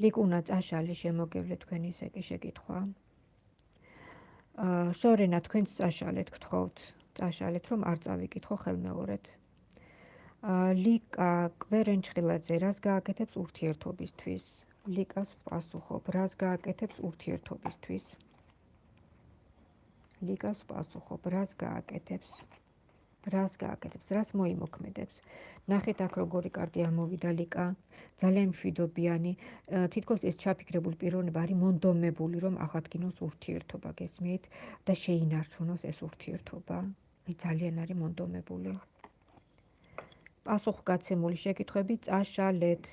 ლიკუნა წაშალე შემოგევლე თქვენი ესე კი შეკითხვა. აა შორენა თქვენც წაშალეთ გთხოვთ. წაშალეთ რომ არ წავიკითხო ხელმეორედ. აა ლიკა კვერენჩხილაძე რას გააკეთებს ურთიერთობისთვის? ლიკას პასუხობ, რას გააკეთებს ურთიერთობისთვის? ლიკას პასუხობ, რას გააკეთებს? რას გააკეთებს? რას მოიმოქმედებს? ნახეთ აქ როგორი კარტი ამოვიდა ლიკა. ძალიან მშვიდობიანი. თითქოს ეს ჩაფიქრებული პიროვნება არის მონდომებული, რომ აღადგინოს ურთიერთობა, გესმით? და შეინარჩუნოს ეს ურთიერთობა. აი ძალიან არის მონდომებული. პასუხგაცემული შეკითხვები წაშალეთ.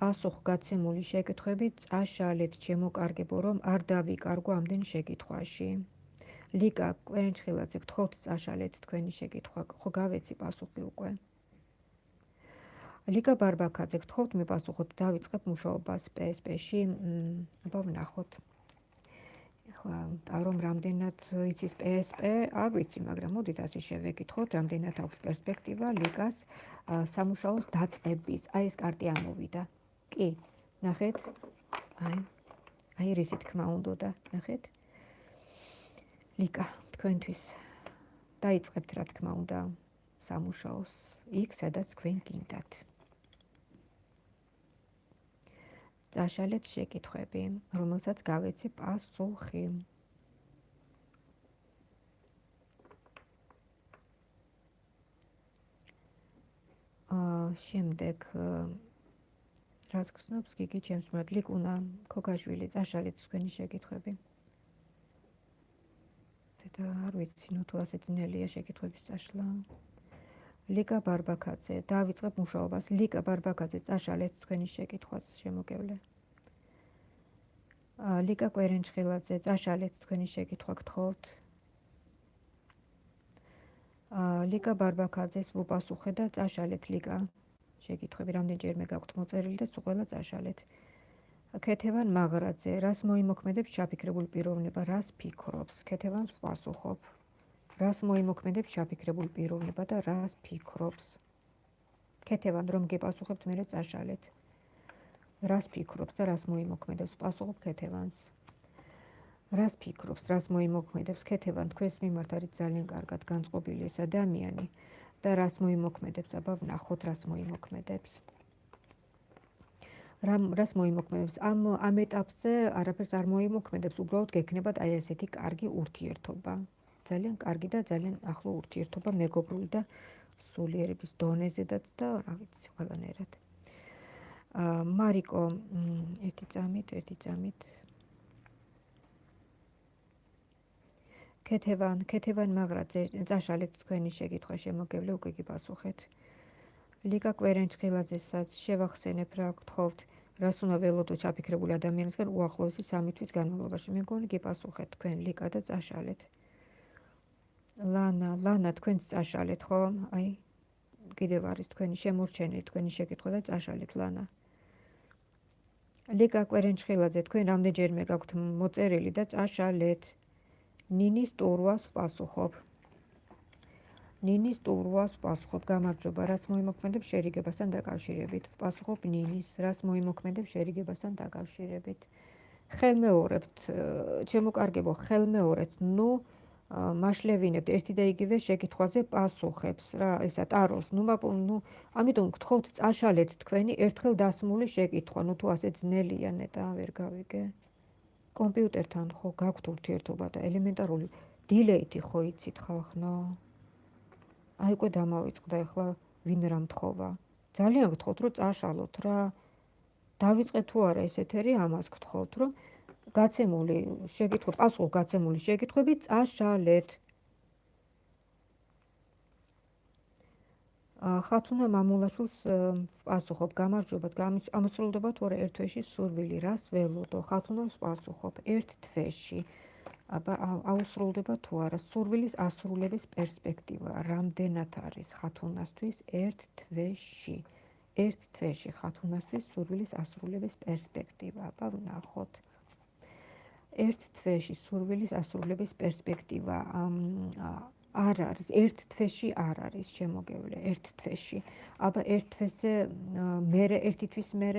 პასუხგაცემული შეკითხვები წაშალეთ შემოკარგებო რომ არ დავიკარგო ამდენ შეკითხვაში. ლიკა კვერენჩხილაძე გთხოვთ წაშალეთ თქვენი შეკითხვა ხო გავეცი პასუხი უკვე? ლიკა ბარბაკაძე გთხოვთ მიპასუხოთ დავიწყებ მუშაობას PSP-ში აბა ვნახოთ. ახლა რომ რამდენად იცის PSP არ ვიცი მაგრამ მოდით ასე შევეკითხოთ. რამდენად აქვს პერსპექტივა ლიკას სამუშაოს დაწყების აი ეს კარტი ამოვიდა კი ნახეთ. აი აი რისი თქმა უნდა და ნახეთ. ლიკა თქვენთვის დაიწყებთ რა თქმა უნდა სამუშაოს იქ სადაც თქვენ გინდათ. წაშალეთ შეკითხვები რომელსაც გავეცი პასუხი. აა შემდეგ რას გრძნობს გიგი ჩემს მოდ ლიკუნა ქოქაშვილი წაშალეთ თქვენი შეკითხვები. და არ ვიცი ნუ თუ ასე ძნელია შეკითხვების წაშლა. ლიკა ბარბაკაძე დავიწყებ მუშაობას. ლიკა ბარბაკაძე წაშალეთ თქვენი შეკითხვას შემოგევლე. ლიკა კვერენჩხილაძე წაშალეთ თქვენი შეკითხვა გთხოვთ. ლიკა ბარბაკაძეს ვუპასუხე და წაშალეთ ლიკა შეკითხები რამდენჯერმე გაქვთ მოწერილი და სულ ყველა წაშალეთ. ქეთევან მაგრაძე, რას მოიმოქმედებს ჩაფიქრებული პიროვნება, რას ფიქრობს? ქეთევანს პასუხობ. რას მოიმოქმედებს ჩაფიქრებული პიროვნება და რას ფიქრობს? ქეთევან რომ გეპასუხებთ მე წაშალეთ. რას ფიქრობს და რას მოიმოქმედებს? პასუხობ ქეთევანს. რას ფიქრობს, რას მოიმოქმედებს? ქეთევან თქვენს მიმართ არის ძალიან კარგად განწყობილი ეს ადამიანი. და რას მოიმოქმედებს? აბა ვნახოთ რას მოიმოქმედებს. რამ რას მოიმოქმედებს? ამ ამ ეტაპზე არაფერს არ მოიმოქმედებს. უბრალოდ გექნებათ აი ესეთი კარგი ურთიერთობა. ძალიან კარგი და ძალიან ახლო ურთიერთობა მეგობრული და სულიერების დონეზედაც და რა ვიცი ყველანაირად. აა მარიკო ერთი წამით ერთი წამით ქეთევან, ქეთევან მაგრაძე, წაშალეთ თქვენი შეკითხვა შემოგევლე უკვე კი პასუხეთ. ლიკა კვერენჩხილაძესაც შევახსენებ რა გთხოვთ, რას უნდა ველოდო ჩაფიქრებული ადამიანისგან უახლოესი სამი თვის განმავლობაში. მე მგონი კი პასუხეთ თქვენ ლიკა და წაშალეთ. ლანა, ლანა თქვენც წაშალეთ ხო? აი კიდევ არის თქვენი შემორჩენილი თქვენი შეკითხვა და წაშალეთ ლანა. ლიკა კვერენჩხილაძე თქვენ რამდენჯერმე გაქვთ მოწერილი და წაშალეთ. ნინის ტურვას პასუხობ. ნინის ტურვას პასუხობ. გამარჯობა, რას მოიმოქმედებ შერიგებასთან დაკავშირებით? პასუხობ ნინის, რას მოიმოქმედებ შერიგებასთან დაკავშირებით? ხელმეორებთ, ჩემოკარგებო, ხელმეორებთ, ნუ მაშლევინებთ ერთი და იგივე შეკითხვაზე პასუხებს რა, ესა ტაროს, ნუ ნუ ამიტომ გთხოვთ წაშალეთ თქვენი ერთხელ დასმული შეკითხვა, ნუ თუ ასე ძნელია ნეტა ვერ გავიგე. კომპიუტერთან ხო გაქვთ ურთიერთობა და ელემენტარული დილეითი ხო იცით ხალხო? აი უკვე დამავიწყდა ახლა ვინ რა მთხოვა? ძალიან გთხოვთ რომ წაშალოთ რა. დავიწყე თუ არა ეს ეთერი ამას გთხოვთ რომ გაცემული შეკითხვა, პასუხ გაცემული შეკითხვები წაშალეთ. ხათუნა მამულაშვილს პასუხობ გამარჯობათ გამოსრულდება თუ არა ერთ თვეში სურვილი რას ველოდო? ხათუნას პასუხობ ერთ თვეში. აბა აუსრულდება თუ არა? სურვილის ასრულების პერსპექტივა რამდენად არის ხათუნასთვის ერთ თვეში? ერთ თვეში ხათუნასთვის სურვილის ასრულების პერსპექტივა. აბა ვნახოთ. ერთ თვეში სურვილის ასრულების პერსპექტივა არ არის ერთ თვეში არ არის შემოგევლე ერთ თვეში. აბა ერთ თვეზე მე ერთი თვის მე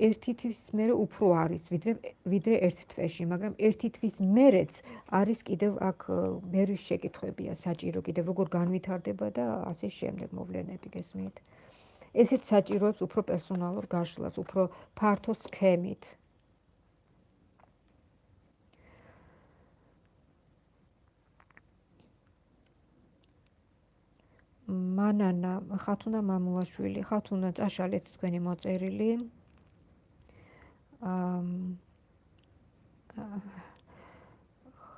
ერთი თვის მე უფრო არის ვიდრე ვიდრე ერთ თვეში მაგრამ ერთი თვის მერეც არის კიდევ აქ მერი შეკითხებია საჭირო კიდევ როგორ განვითარდება და ასე შემდეგ მოვლენები გესმით? ესეც საჭიროებს უფრო პერსონალურ გაშლას უფრო ფართო სქემით მანანა ხათუნა მამულაშვილი ხათუნა წაშალეთ თქვენი მოწერილი.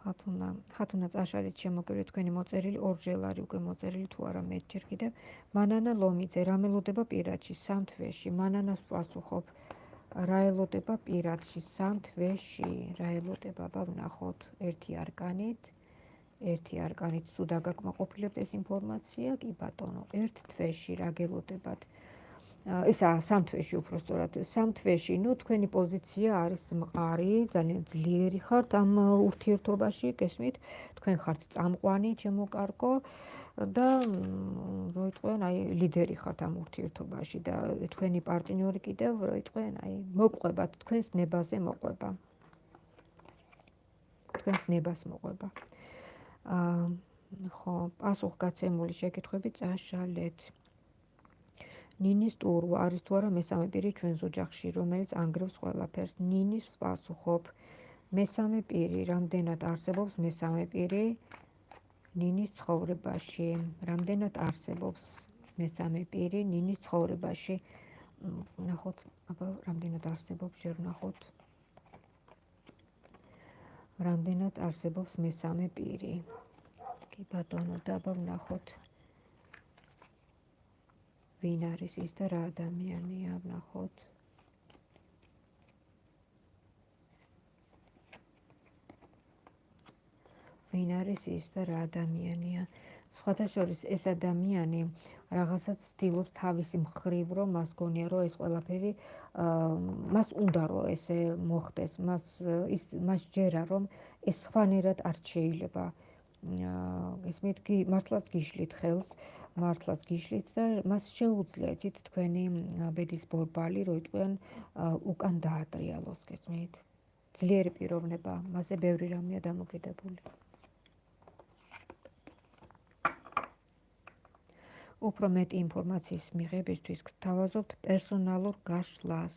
ხათუნა ხათუნა წაშალეთ შემოგერე თქვენი მოწერილი ორჯერ არის უკვე მოწერილი თუ არა მეჯერ კიდევ. მანანა ლომიძე რა მელოდება პირადში? სამთვეში მანანას პასუხობ რა ელოდება პირადში? სამთვეში რა ელოდება? ბა ვნახოთ ერთი არკანით ერთი არკანით თუ დაგაკმაყოფილებთ ეს ინფორმაცია, კი ბატონო, ერთ თვეში რა გელოდებათ? ესა სამ თვეში უფრო სწორად, სამ თვეში, ну, თქვენი პოზიცია არის მყარი, ძალიან ძლიერი ხართ ამ ურთიერთობაში, გესმით? თქვენ ხართ წამყვანი, ჩემო კარგო და როიტყვენ, აი, ლიდერი ხართ ამ ურთიერთობაში და თქვენი პარტნიორი კიდევ როიტყვენ, აი, მოყვებათ თქვენს ნებაზე მოყვება. თქვენს ნებას მოყვება. აა ხო, პასუხგაცემული შეკითხვები წაშალეთ. ნინის ტურვა არის თუ არა მესამე პირი ჩვენს ოჯახში, რომელიც ანგრევს ყველაფერს. ნინის პასუხობ. მესამე პირი, რამდენად არსებობს მესამე პირი ნინის ცხოვრებაში? რამდენად არსებობს მესამე პირი ნინის ცხოვრებაში? ნახოთ, აბა, რამდენად არსებობს, შენ ნახოთ. რამდენად არსებობს მესამე პირი. კი ბატონო, დაბა ვნახოთ. ვინ არის ის და რა ადამიანია, ვნახოთ. ვინ არის ის და რა ადამიანია? სხვათა შორის ეს ადამიანი რაღაცას ცდილობს თავისი მხრივ რომ მას გონია რომ ეს ყველაფერი მას უნდა რომ ესე მოხდეს მას ის მას ჯერა რომ ეს სხვანაირად არ შეიძლება. ეს მეთქი მართლაც გიშლით ხელს მართლაც გიშლით და მას შეუძლია იცით თქვენი ბედის ბორბალი რო იტყვიან უკან დაატრიალოს გესმით ძლიერი პიროვნება მასე ბევრი რამეა დამოკიდებული უფრო მეტი ინფორმაციის მიღებისთვის გთავაზობთ პერსონალურ გაშლას,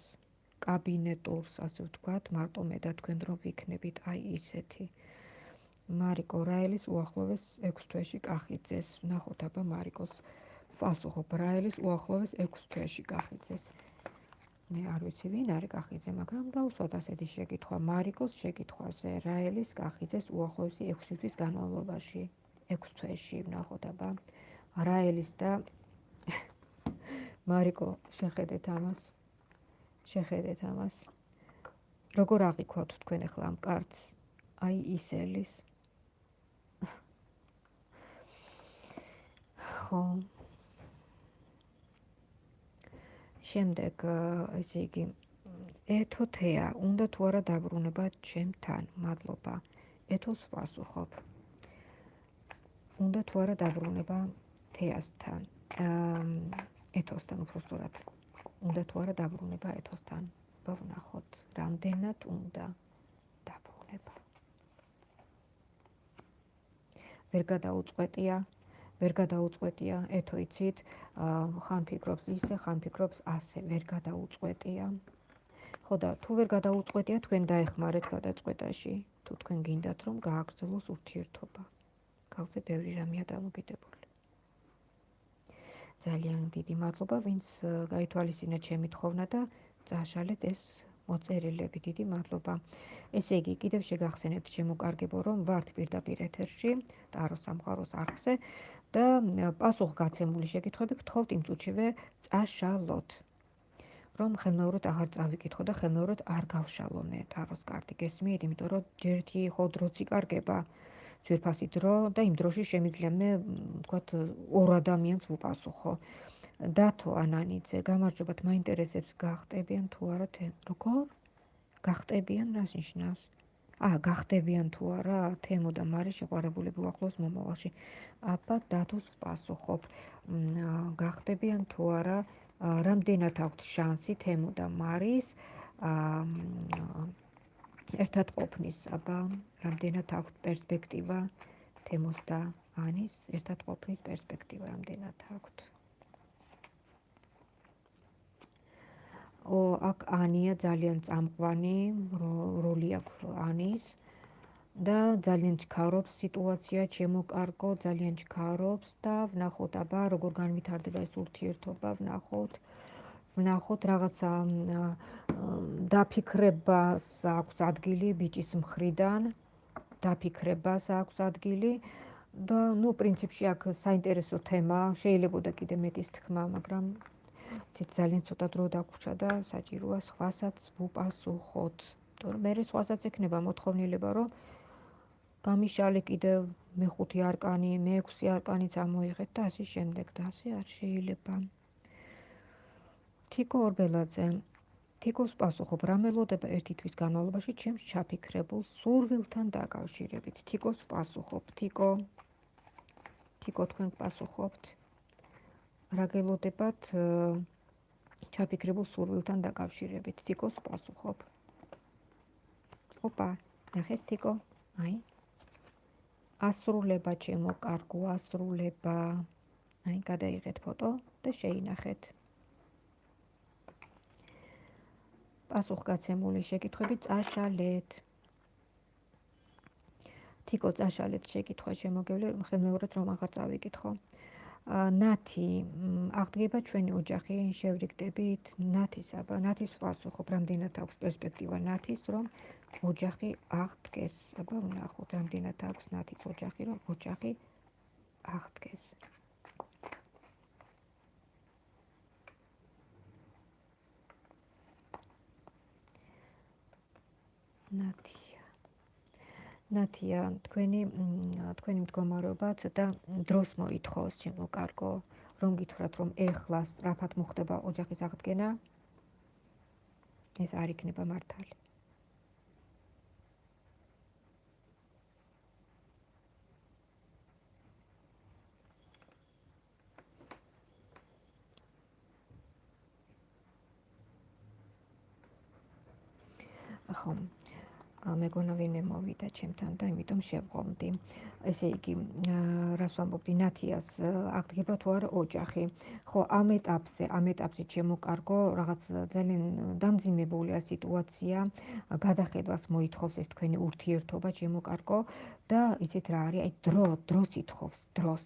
კაბინეტურს, ასე ვთქვათ, მარტო მე და თქვენ რომ ვიქნებით აი ისეთი. მარიკო რაელის უახლოვეს 6 თვეში კახიძეს. ნახოთ აბა მარიკოს პასუხო რაელის უახლოვეს 6 თვეში კახიძეს. მე არ ვიცი ვინ არის კახიძე, მაგრამ დავუსვათ ასეთი შეკითხვა მარიკოს შეკითხვაზე. რაელის კახიძეს უახლოვესი 6 თვის განმავლობაში 6 თვეში ნახოთ აბა. რაელის და მარიკო შეხედეთ ამას. შეხედეთ ამას. როგორ აღიქვათ თქვენ ახლა ამ კარტს აი ისელის. ხო. შემდეგ ესე იგი ეთოთეა უნდა თუ არა დაბრუნება ჩემთან მადლობა. ეთოს პასუხობ უნდა თუ არა დაბრუნება თეასთან ეთოსთან უფრო სწორად. უნდა თუ არა დაბრუნება ეთოსთან. ვნახოთ რამდენად უნდა დაბრუნება? ვერ გადაუწყვეტია ვერ გადაუწყვეტია ეთო იცით? ხან ფიქრობს ისე ხან ფიქრობს ასე ვერ გადაუწყვეტია. ხო და თუ ვერ გადაუწყვეტია თქვენ დაეხმარეთ გადაწყვეტაში. თუ თქვენ გინდათ რომ გააგრძელოს ურთიერთობა. გავზე ბევრი რამეა დამოკიდებული ძალიან დიდი მადლობა, ვინც გაითვალისწინა ჩემი თხოვნა და წაშალეთ ეს მოწერილები. დიდი მადლობა. ესე იგი, კიდევ შეგახსენებთ შემოკარგებო, რომ ვართ პირდაპირ ეთერში, ტაროს სამყაროს არხზე და პასუხგაცემული შეკითხვები გთხოვთ იმ წუთშივე წაშალოთ. რომ ხელმეორედ აღარ წავიკითხო და ხელმეორედ არ გავშალო მე ტაროს კარტი გესმით, იმიტომ რომ ჯერთი ხო დროც იკარგება ძვირფასი დრო და იმ დროში შემიძლია მე ვთქვათ ორ ადამიანს ვუპასუხო. დათო ანანიძე, გამარჯობათ, მაინტერესებს გახტებიან თუ არა როგორ? გახტებიან რას ნიშნავს? აა, გახტებიან თუ არა თემო და მარი შეყარებულები უახლოს მომავალში. აბა დათოს პასუხობ. გახტებიან თუ არა რამდენად აქვთ შანსი თემო და მარის ერთად ყოფნის, აბა რამდენად აქვთ პერსპექტივა თემოს და ანის ერთად ყოფნის პერსპექტივა რამდენად აქვთ? ო აქ ანია ძალიან წამყვანი როლი აქვს ანის და ძალიან ჩქარობს სიტუაცია, ჩემო კარგო, ძალიან ჩქარობს და ვნახოთ აბა როგორ განვითარდება ეს ურთიერთობა, ვნახოთ. ვნახოთ რაღაცა დაფიქრებას აქვს ადგილი ბიჭის მხრიდან. დაფიქრებას აქვს ადგილი და ნუ პრინციპში აქ საინტერესო თემა, შეიძლება კიდე მეტის თქმა, მაგრამ ძალიან ცოტა დრო დაგვრჩა და საჭიროა სხვასაც ვუპასუხოთ. თორემ მე სხვასაც ექნება მოთხოვნილება, რომ გამიშალე კიდევ მეხუთი არკანი, მეექვსი არკანიც ამოიღეთ და ასე შემდეგ და ასე არ შეიძლება. თიკო ორბელაძე თიკოს პასუხობ, რა მელოდება ერთი თვის განმავლობაში ჩემს ჩაფიქრებულ სურვილთან დაკავშირებით. თიკოს პასუხობ, თიკო თიკო თქვენ პასუხობთ. რა გელოდებათ ჩაფიქრებულ სურვილთან დაკავშირებით? თიკოს პასუხობ. ოპა, ნახეთ თიკო. აი, ასრულება ჩემო კარგო ასრულება აი გადაიღეთ ფოტო და შეინახეთ პასუხგაცემული შეკითხვები წაშალეთ თიკო წაშალეთ შეკითხვა შემოგევლე ხელმეორედ რომ აღარ წავიკითხო ნათი აღდგება ჩვენი ოჯახი შევრიგდებით ნათის აბა ნათის პასუხობ რამდენად აქვს პერსპექტივა ნათის რომ ოჯახი აღდგეს. აბა ვნახოთ, რამდენად აქვს ნათის ოჯახი, რომ ოჯახი აღდგეს. ნათია. ნათია, თქვენი თქვენი მდგომარეობა ცოტა დროს მოითხოვს, ჩემო კარგო, რომ გითხრათ, რომ ეხლა სწრაფად მოხდება ოჯახის აღდგენა. ეს არ იქნება მართალი. ხომ მეგონა ვინმე მოვიდა ჩემთან და იმიტომ შევღომდი. ესე იგი, რას ვამბობდი, ნათიას აღდგება თუ არა ოჯახი. ხო, ამ ეტაპზე, ამ ეტაპზე შემოკარგო რაღაც ძალიან დამძიმებულია სიტუაცია, გადახედვას მოითხოვს ეს თქვენი ურთიერთობა შემოკარგო და იცით რა არის, აი დრო, დროს ითხოვს, დროს.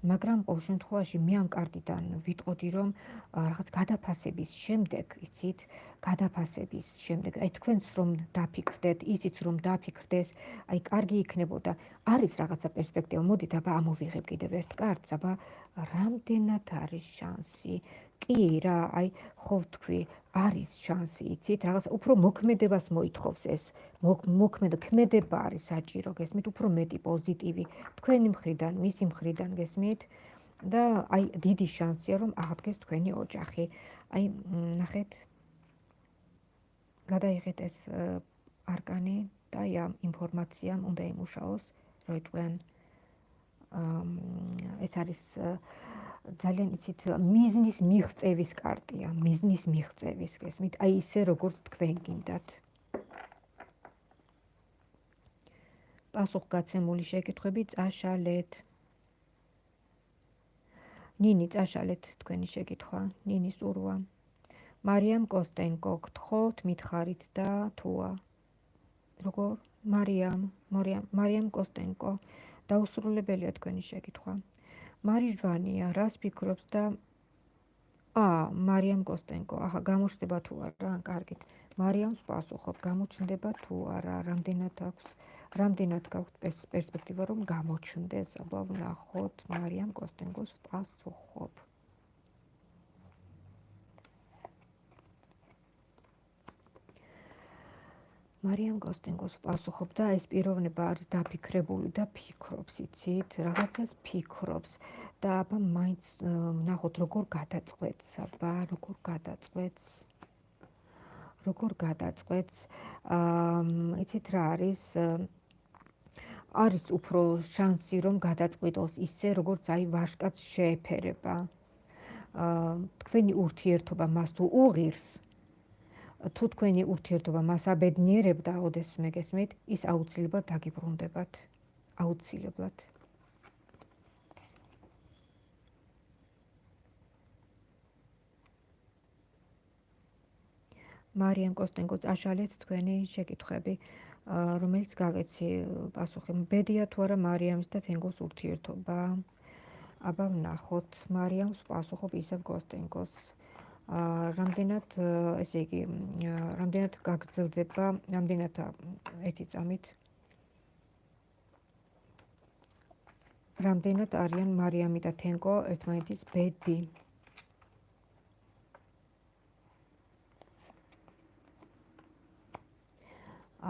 მაგრამ ყოველ შემთხვევაში მე ამ კარტიდან ვიტყოდი რომ რაღაც გადაფასების შემდეგ, იცით, გადაფასების შემდეგ, აი თქვენც რომ დაფიქრდეთ, ისიც რომ დაფიქრდეს, აი კარგი იქნებოდა. არის რაღაცა პერსპექტივა, მოდით აბა ამოვიღებ კიდევ ერთ კარტს, აბა რამდენად არის შანსი? კი რა, აი ხო თქვი, არის შანსი, იცით, რაღაც უფრო მოქმედებას მოითხოვს ეს. მოქმედა ქმედება არის საჭირო, გესმით, უფრო მეტი პოზიტივი თქვენი მხრიდან, მისი მხრიდან გესმით? და აი დიდი შანსია რომ აღდგეს თქვენი ოჯახი. აი ნახეთ. გადაიღეთ ეს არკანი და აი ამ ინფორმაციამ უნდა იმუშაოს, რომ თქვენ ეს არის ძალიან იცით მიზნის მიღწევის კარტია, მიზნის მიღწევის, გესმით? აი ისე როგორც თქვენ გინდათ. პასუხგაცემული შეკითხვები წაშალეთ. ნინი წაშალეთ თქვენი შეკითხვა, ნინის ურვა. მარიამ კოსტენკო გთხოვთ, მითხარით და თუა. როგორ? მარიამ, მარიამ, მარიამ კოსტენკო. დაუსრულებელია თქვენი შეკითხვა. მარიჟვანია, რას ფიქრობს და აა, მარიამ კოსტენკო, აჰა, გამოჩნდება თუ არა, კარგით. მარიამს პასუხობ, გამოჩნდება თუ არა, რამდენად აქვს რამდენად გაქვთ პერსპექტივა რომ გამოჩნდეს აბა ვნახოთ. მარიამ კოსტენგოს პასუხობ მარიამ კოსტენგოს პასუხობ და ეს პიროვნება არის დაფიქრებული და ფიქრობს იცით? რაღაცას ფიქრობს და აბა მაინც ნახოთ როგორ გადაწყვეტს აბა როგორ გადაწყვეტს? როგორ გადაწყვეტს? აა იცით რა არის? არის უფრო შანსი რომ გადაწყვიტოს ისე როგორც აი ვაშკაც შეეფერება. აა თქვენი ურთიერთობა მას თუ უღირს თუ თქვენი ურთიერთობა მას აბედნიერებდა ოდეს მეგესმით ის აუცილებლად დაგიბრუნდებათ. აუცილებლად. მარიამ კოსტენკო წაშალეთ თქვენი შეკითხები რომელიც გავეცი პასუხი. ბედია თუ არა მარიამის და თენგოს ურთიერთობა? აბა ვნახოთ. მარიამს პასუხობ ისევ კოსტენკოს რამდენად ესე იგი რამდენად გაგრძელდება რამდენად ეთი წამით? რამდენად არიან მარიამი და თენკო ერთმანეთის ბედი?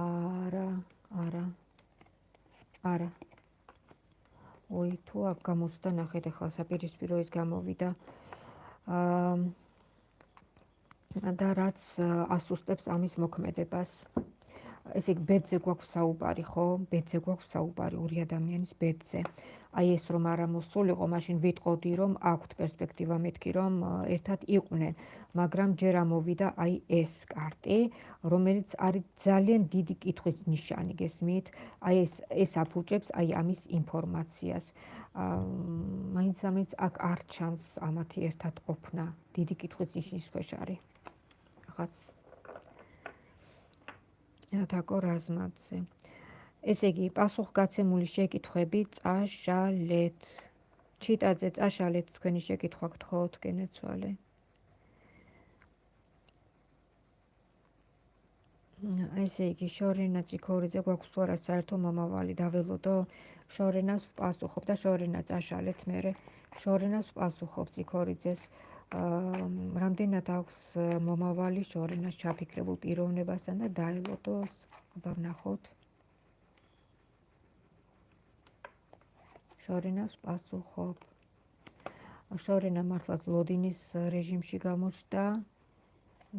არა არა არა. ой თუ აქ გამოსდა ნახეთ ახლა საპირისპირო ის გამოვიდა. აა და რაც ასუსტებს ამის მოქმედებას. ესე იგი ბედზე გვაქვს საუბარი, ხო? ბედზე გვაქვს საუბარი ორი ადამიანის ბედზე. აი ეს რომ არ მოსულიყო, მაშინ ვიტყოდი რომ აქვთ პერსპექტივა მეთქი რომ ერთად იყვნენ, მაგრამ ჯერ ამოვიდა აი ეს კარტი, რომელიც არის ძალიან დიდი კითხვის ნიშანი, გესმით? აი ეს ეს აფუჭებს აი ამის ინფორმაციას. აა მაინც ამის აქ არ ჩანს ამათი ერთად ყოფნა, დიდი კითხვის ნიშნის ქვეშ არის. რაღაც ათაკო რაზმაძე ესე იგი პასუხგაცემული შეკითხვები წაშალეთ. ჩიტაძე წაშალეთ თქვენი შეკითხვა გთხოვთ გენეცვალე ესე იგი შორენა ციქორიძე გვაქვს თუ არა საერთო მომავალი დაველოდო შორენას პასუხობ და შორენა წაშალეთ მე შორენას პასუხობ ციქორიძეს რამდენად აქვს მომავალი შორენას ჩაფიქრებულ პიროვნებასთან და დაელოდოს აბა ვნახოთ შორენას პასუხობ. შორენა მართლაც ლოდინის რეჟიმში გამოჩნდა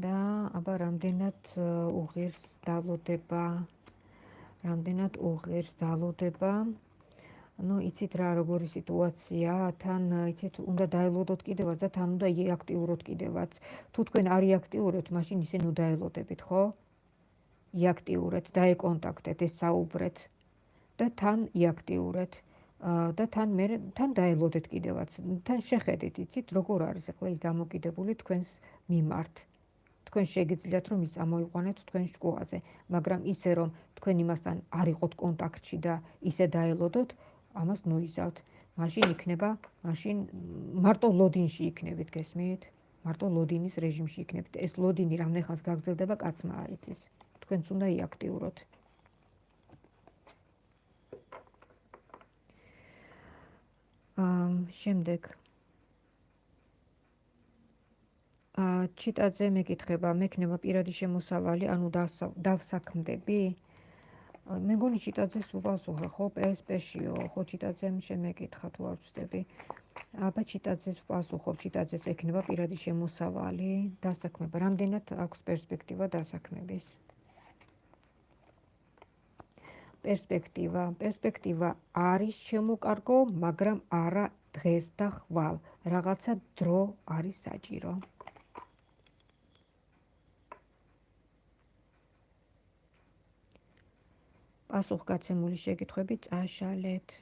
და აბა რამდენად უღირს დალოდება? რამდენად უღირს დალოდება ну იცით რა როგორი სიტუაცია თან იცით უნდა დაელოდოთ კიდევაც და თან უნდა იაქტიუროთ კიდევაც. თუ თქვენ არ იაქტიურებთ მაშინ ისე ნუ დაელოდებით ხო? იაქტიურეთ დაეკონტაქტეთ ეს საუბრეთ. და თან იაქტიურეთ. და თან მე თან დაელოდეთ კიდევაც. თან შეხედეთ იცით როგორ არის ახლა ის დამოკიდებული თქვენს მიმართ. თქვენ შეგიძლიათ რომ ის ამოიყვანეთ თქვენ შკოაზე მაგრამ ისე რომ თქვენ იმასთან არ იყოთ კონტაქტში და ისე დაელოდოთ ამას ნუიზავთ. მაშინ იქნება, მაშინ მარტო ლოდინში იქნებით, გესმით? მარტო ლოდინის რეჟიმში იქნებით. ეს ლოდინი რამდენხანს გაგრძელდება, კაცმა არ იცის. თქვენც უნდა იაქტიუროთ. აა შემდეგ აა ჩიტაძე მეკითხება, მექნება პირადი შემოსავალი, ანუ დავსაქმდები? აა მე გონი ჩიტაძეს უპასუხე ხო? პსპ-შიო ხო? ჩიტაძემ შემეკითხა თუ არ ვწდები. აბა ჩიტაძეს უპასუხო ჩიტაძეს ექნება პირადი შემოსავალი დასაქმება. რამდენად აქვს პერსპექტივა დასაქმების? პერსპექტივა. პერსპექტივა არის შემოკარგო მაგრამ არა დღეს და ხვალ. რაღაცა დრო არის საჭირო პასუხგაცემული შეკითხვები წაშალეთ.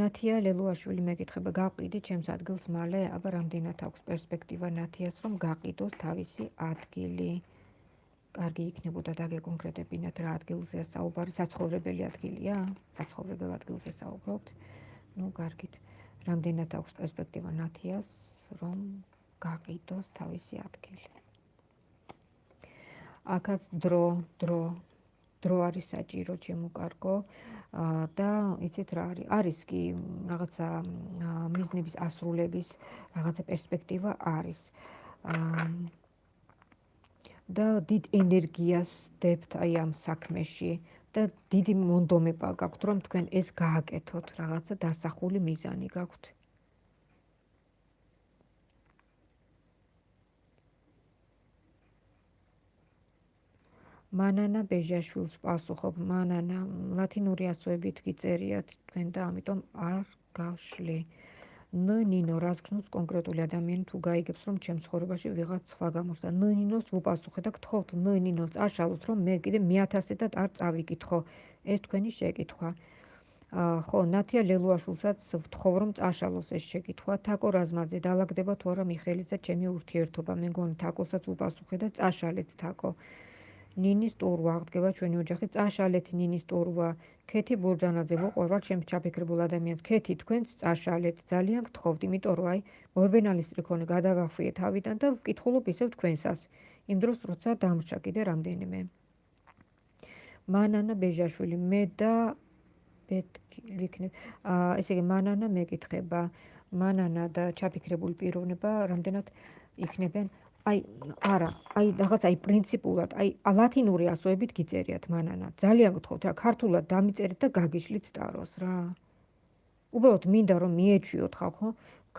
ნათია ლელუაშვილი მეკითხება გაყიდი ჩემს ადგილს მალე, აბა რამდენად აქვს პერსპექტივა ნათიას რომ გაყიდოს თავისი ადგილი. კარგი იქნებოდა დაგეკონკრეტებინათ რა ადგილზეა საუბარი, საცხოვრებელი ადგილია? საცხოვრებელ ადგილზე საუბრობთ? ну, კარგით. რამდენად აქვს პერსპექტივა ნათიას რომ გაყიდოს თავისი ადგილი? აკაც დრო დრო დრო არის საჭირო ჩემო კარგო და იცით რა არის? არის კი რაღაცა მიზნების ასრულების რაღაცა პერსპექტივა არის. და დიდ ენერგიას დებთ აი ამ საქმეში და დიდი მონდომება გაქვთ რომ თქვენ ეს გააკეთოთ რაღაცა დასახული მიზანი გაქვთ მანანა ბეჟაშვილს პასუხობ. მანანა ლათინური ასოებით გიწერიათ თქვენ და ამიტომ არ გავშლი ნო ნინო რას გქნობს კონკრეტული ადამიანი თუ გაიგებს რომ ჩემს ხორებაში ვიღაც სხვა გამოსდა ნო ნინოს ვუპასუხე და გთხოვთ ნო ნინოს წაშალოთ რომ მე კიდე მეათასედად არ წავიკითხო. ეს თქვენი შეკითხვა. ხო ნათია ლელუაშვილსაც ვთხოვ რომ წაშალოს ეს შეკითხვა. თაკო რაზმაძე დაალაგდება თუ არა მიხელიძე ჩემი ურთიერთობა. მე მგონი თაკოსაც ვუპასუხე და წაშალეთ თაკო ნინის ტურვა. აღდგება ჩვენი ოჯახი წაშალეთ ნინის ტურვა. ქეთი ბურჯანაძე მოყვება ჩემს ჩაფიქრებულ ადამიანს. ქეთი თქვენც წაშალეთ. ძალიან გთხოვთ იმიტომ რომ აი მორბენალის ტრიქონი გადავახვიე თავიდან და ვკითხულობ ისევ თქვენსას. იმ დროს როცა დამრჩა კიდე რამდენიმე. მანანა ბეჟაშვილი მე და ვიქნებ. აა ესე იგი მანანა მეკითხება. მანანა და ჩაფიქრებული პიროვნება რამდენად იქნებიან აი არა აი რაღაც აი პრინციპულად აი ლათინური ასოებით გიწერიათ მანანა. ძალიან გთხოვთ რა ქართულად დამიწერეთ და გაგიშლით ტაროს რა. უბრალოდ მინდა რომ მიეჩვიოთ ხალხო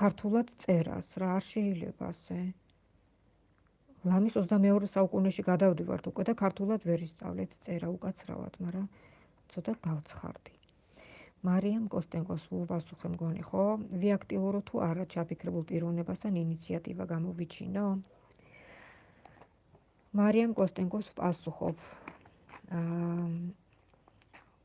ქართულად წერას რა არ შეიძლება ასე. ლამის 22 საუკუნეში გადავდივართ უკვე და ქართულად ვერ ისწავლეთ წერა უკაცრავად მაგრამ ცოტა გავცხარდი. მარიამ კოსტენკოს უპასუხე მგონი ხო? ვიაქტიურო თუ არა ჩაფიქრებულ პიროვნებასთან ინიციატივა გამოვიჩინო მარიამ კოსტენკოს პასუხობ. აა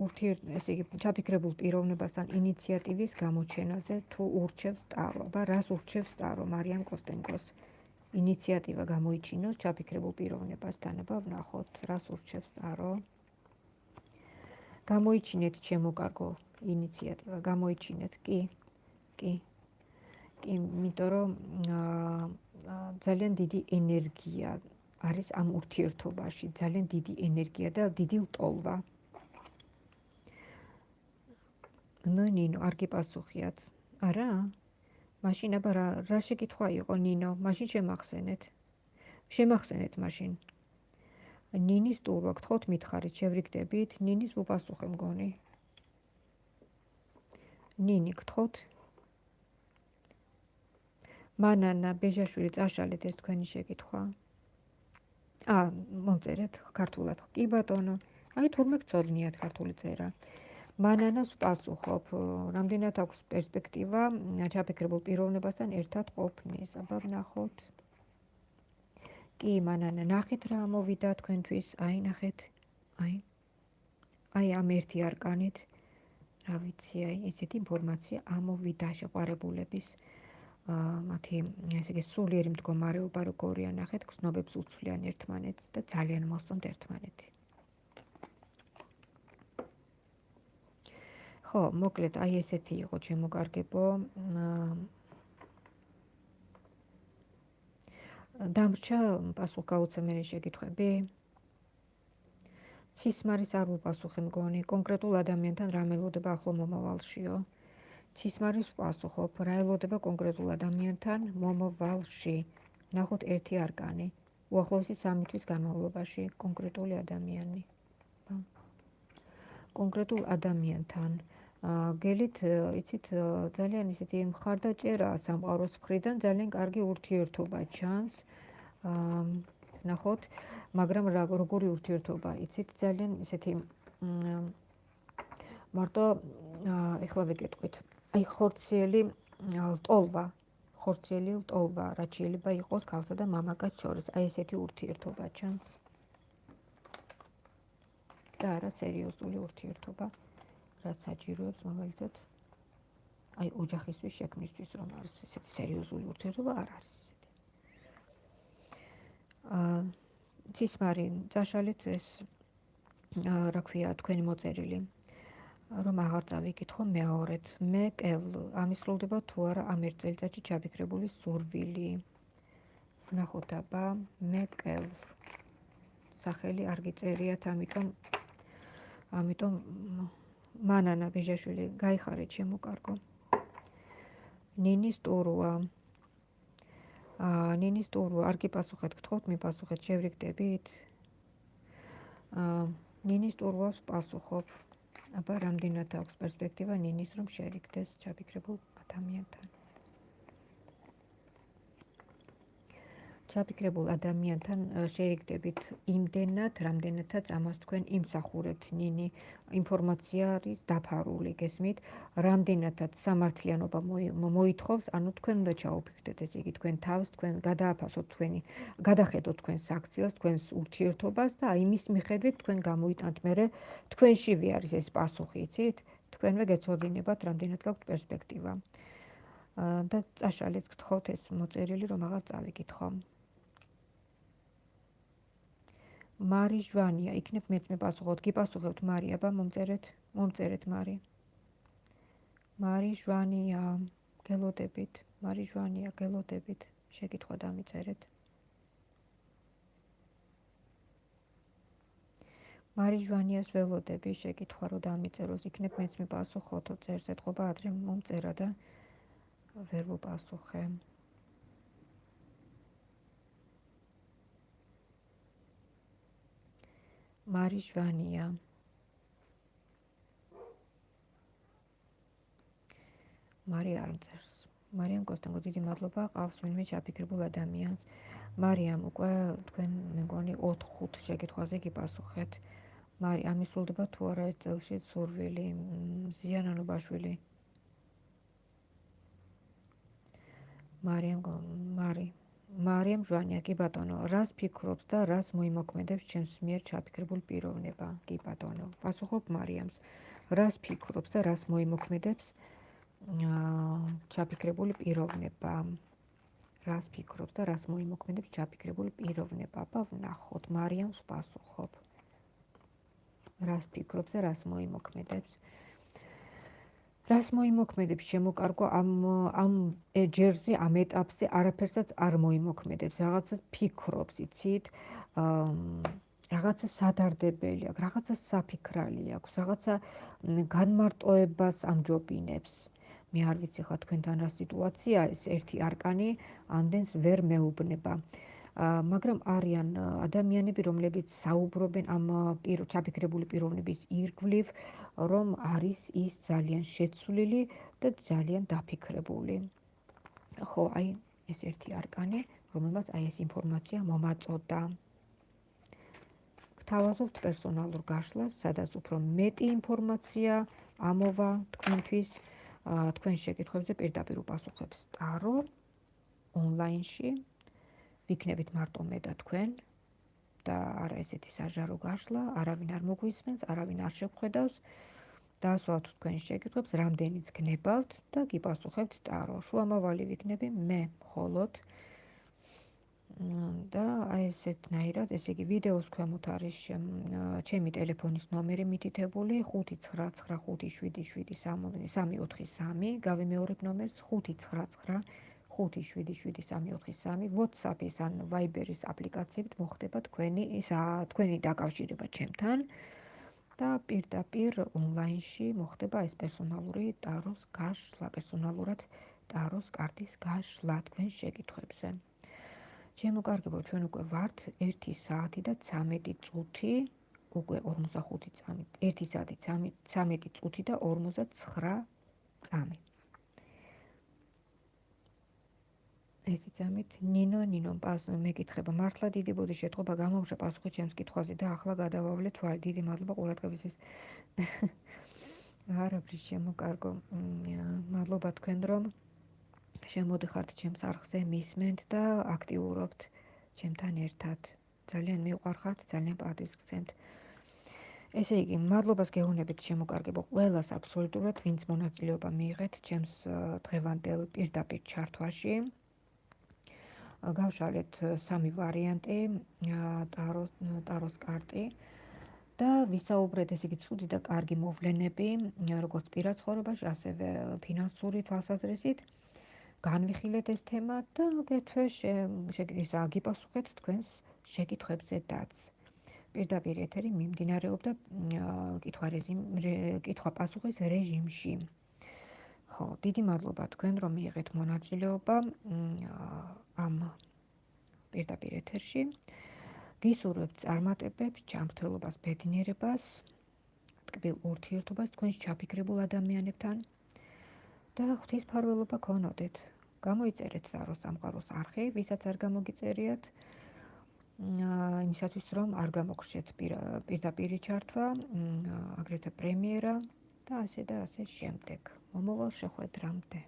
ურთიერთ ესე იგი ჩაფიქრებულ პიროვნებასთან ინიციატივის გამოჩენაზე თუ ურჩევს ტარო და რას ურჩევს ტარო მარიამ კოსტენკოს ინიციატივა გამოიჩინოს ჩაფიქრებულ პიროვნებასთან და ვნახოთ რას ურჩევს ტარო გამოიჩინეთ ჩემო კარგო ინიციატივა გამოიჩინეთ კი კი კი იმიტომ რომ ძალიან დიდი ენერგია არის ამ ურთიერთობაში ძალიან დიდი ენერგია და დიდი ლტოლვა. ნუ ნინო არ გიპასუხიათ. არა? მაშინ აბა რა რა შეკითხვა იყო ნინო? მაშინ შემახსენეთ. შემახსენეთ მაშინ. ნინის ტურვა გთხოვთ მითხარით, შევრიგდებით? ნინის უპასუხე მგონი. ნინი გთხოვთ? მანანა ბეჟაშვილი წაშალეთ ეს თქვენი შეკითხვა. ა მომწერეთ ქართულად. კი ბატონო. აი თურმე გწოდნიათ ქართული წერა. მანანას პასუხობ. რამდენად აქვს პერსპექტივა ჩაფიქრებულ პიროვნებასთან ერთად ყოფნის? აბა ვნახოთ. კი მანანა ნახეთ რა მოვიდა თქვენთვის. აი ნახეთ. აი. აი ამ ერთი არკანით. რა ვიცი აი ესეთი ინფორმაცია ამოვიდა შეყარებულების მათი ესე იგი სულიერი მდგომარეობა როგორია ნახეთ გრძნობებს უცვლიან ერთმანეთს და ძალიან მოსწონთ ერთმანეთი. ხო მოკლედ აი ესეთი იყო ჩემო კარგებო დამრჩა პასუხგაუცემელი შეკითხვები ცისმარის არ უპასუხე მგონი კონკრეტულ ადამიანთან რა მელოდება ახლო მომავალშიო ცისმარის პასუხობ რა ელოდება კონკრეტულ ადამიანთან მომავალში ნახოთ ერთი არკანი უახლოესი სამი თვის განმავლობაში კონკრეტული ადამიანი. კონკრეტულ ადამიანთან გელით იცით ძალიან ისეთი მხარდაჭერა სამყაროს მხრიდან ძალიან კარგი ურთიერთობა ჩანს. ნახოთ მაგრამ როგორი ურთიერთობა? იცით ძალიან ისეთი მარტო ეხლა ვიკეთყვით აი ხორციელი ლტოლვა ხორციელი ლტოლვა რაც შეიძლება იყოს ქალსა და მამაკაც შორის. აი ესეთი ურთიერთობა ჩანს. და რა სერიოზული ურთიერთობა რაც საჭიროებს მაგალითად აი ოჯახისთვის შექმნისთვის რომ არის ესეთი სერიოზული ურთიერთობა არ არის ესეთი აა ცისმარი წაშალეთ ეს რა ქვია თქვენი მოწერილი რომ აღარ წავიკითხო მეორედ. მე კევლ ამისრულდება თუ არა ამ ერთ წელიწადში ჩაფიქრებული სურვილი ვნახოთ აბა მე კევლ. სახელი არ გიწერიათ ამიტომ ამიტომ მანანა ბიჟაშვილი გაიხარე ჩემო კარგო ნინის ტურვა აა ნინის ტურვა არ გიპასუხეთ გთხოვთ მიპასუხეთ შევრიგდებით. აა ნინის ტურვას პასუხობ აბა რამდენად აქვს პერსპექტივა ნინის რომ შერიგდეს ჩაფიქრებულ ადამიანთან ჩაფიქრებულ ადამიანთან შეიგდებით იმდენად, რამდენადაც ამას თქვენ იმსახურებთ. ნინი ინფორმაცია არის დაფარული, გესმით? რამდენადაც სამართლიანობა მოითხოვს, ანუ თქვენ უნდა ჩაუფიქრდეთ ეს იგი თქვენ თავს, თქვენ გადააფასოთ თქვენი, გადახედოთ თქვენ საქციელს, თქვენს ურთიერთობას და იმის მიხედვით თქვენ გამოიტანთ მერე თქვენშივე არის ეს პასუხი, იცით? თქვენვე გეცოდინებათ, რამდენად გაქვთ პერსპექტივა. და წაშალეთ გთხოვთ ეს მოწერილი რომ აღარ წავიკითხო. მარი ჟვანია, იქნებ მეც მეპასუხოთ, გიპასუხებთ მარი, აბა მომწერეთ, მომწერეთ მარი. მარი ჟვანია, გელოდებით, მარი ჟვანია, გელოდებით, შეკითხვა დამიწერეთ. მარი ჟვანიას ველოდები, შეკითხვა რო დამიწეროს, იქნებ მეც მეპასუხოთ, წერს ეთქობა ადრე მომწერა და ვერ ვუპასუხე. მარიჟვანია. მარიამ წერს მარიამ კოსტანგო დიდი მადლობა ყავს ვინმე ჩაფიქრებულ ადამიანს. მარიამ უკვე თქვენ მეგონი 4-5 შეკითხვაზე გიპასუხეთ. მარი ამისრულდება თუ არა ეს წელში სურვილი ზიანანობაშვილი? მარიამ მარი მარიამ ჟვანია. კი ბატონო რას ფიქრობს და რას მოიმოქმედებს ჩემს მიერ ჩაფიქრებულ პიროვნება? კი ბატონო პასუხობ მარიამს. რას ფიქრობს და რას მოიმოქმედებს ჩაფიქრებული პიროვნება? რას ფიქრობს და რას მოიმოქმედებს ჩაფიქრებული პიროვნება? აბა ვნახოთ მარიამს პასუხობ. რას ფიქრობს და რას მოიმოქმედებს რას მოიმოქმედებს შემოკარგო ამ ამ ჯერზე ამ ეტაპზე? არაფერსაც არ მოიმოქმედებს. რაღაცას ფიქრობს იცით? რაღაცა სადარდებელი აქვს რაღაცა საფიქრალი აქვს რაღაცა განმარტოებას ამჯობინებს. მე არ ვიცი ხა თქვენთან რა სიტუაცია ეს ერთი არკანი ამდენს ვერ მეუბნება. მაგრამ არიან ადამიანები რომლებიც საუბრობენ ამ პირ ჩაფიქრებული პიროვნების ირგვლივ რომ არის ის ძალიან შეცვლილი და ძალიან დაფიქრებული. ხო, აი ეს ერთი არკანი, რომელმაც აი ეს ინფორმაცია მომაწოდა. გთავაზობთ პერსონალურ გაშლას, სადაც უფრო მეტი ინფორმაცია ამოვა თქვენთვის, თქვენ შეკითხვებზე პირდაპირ უპასუხებს ტარო ონლაინში. ვიქნებით მარტო მე და თქვენ და არა ესეთი საჯარო გაშლა, არავინ არ მოგვისმენს, არავინ არ შეგხვედავს. დაასვათ თქვენ შეკითხვებს, რამდენიც გნებავთ და გიპასუხებთ ტარო. შუამავალი ვიქნები მე მხოლოდ და აი ესეთნაირად, ესე იგი ვიდეოს ქვემოთ არის ჩემი ტელეფონის ნომერი მითითებული 599577343 გავიმეორებ ნომერს 599 5777343 WhatsApp-ის ან Viber-ის აპლიკაციებით მოხდება თქვენი ისა თქვენი დაკავშირება ჩემთან და პირდაპირ ონლაინში მოხდება ეს პერსონალური ტაროს გაშლა, პერსონალურად ტაროს კარტის გაშლა თქვენ შეკითხვებზე. ჩემო კარგებო, ჩვენ უკვე ვართ 1 საათი და 13 წუთი, უკვე 45 წამი, 1 საათი 13 წუთი და 59 წამი. ერთი ძამით ნინო ნინო პასო მეკითხება. მართლა დიდი ბოდი შეტყობა გამომშა პასუხი ჩემს კითხვაზე და ახლა გადავავლე თვალი დიდი მადლობა ყურადღებისთვის. არაფრის შემოკარგო მადლობა თქვენ რომ შემოდიხართ ჩემს არხზე მისმენთ და აქტიურობთ ჩემთან ერთად. ძალიან მიყვარხართ ძალიან პატივს გცემთ. ესე იგი მადლობას გეუბნებით შემოკარგებო ყველას აბსოლუტურად ვინც მონაწილეობა მიიღეთ ჩემს დღევანდელ პირდაპირ ჩართვაში გავშალეთ სამი ვარიანტი ტაროს ტაროს კარტი და ვისაუბრეთ ესე იგი ცუდი და კარგი მოვლენები როგორც პირად ცხოვრებაში ასევე ფინანსური თვალსაზრისით განვიხილეთ ეს თემა და აგრეთვე შეგიძლიათ აგიპასუხეთ თქვენს შეკითხვებზე დაც პირდაპირ ეთერი მიმდინარეობდა კითხვა რეჟიმ კითხვა პასუხის რეჟიმში. ხო, დიდი მადლობა თქვენ რომ მიიღეთ მონაწილეობა ამ პირდაპირ ეთერში. გისურვებთ წარმატებებს, ჯანმრთელობას, ბედნიერებას, ტკბილ ურთიერთობას თქვენს ჩაფიქრებულ ადამიანებთან და ღვთისმფარველობა გქონოდეთ. გამოიწერეთ ზარო სამყაროს არხი, ვისაც არ გამოგიწერიათ. იმისათვის რომ არ გამოგრჩეთ პირდაპირ ჩართვა, აგრეთვე პრემიერა და ასე და ასე შემდეგ. მომავალ შეხვედრამდე.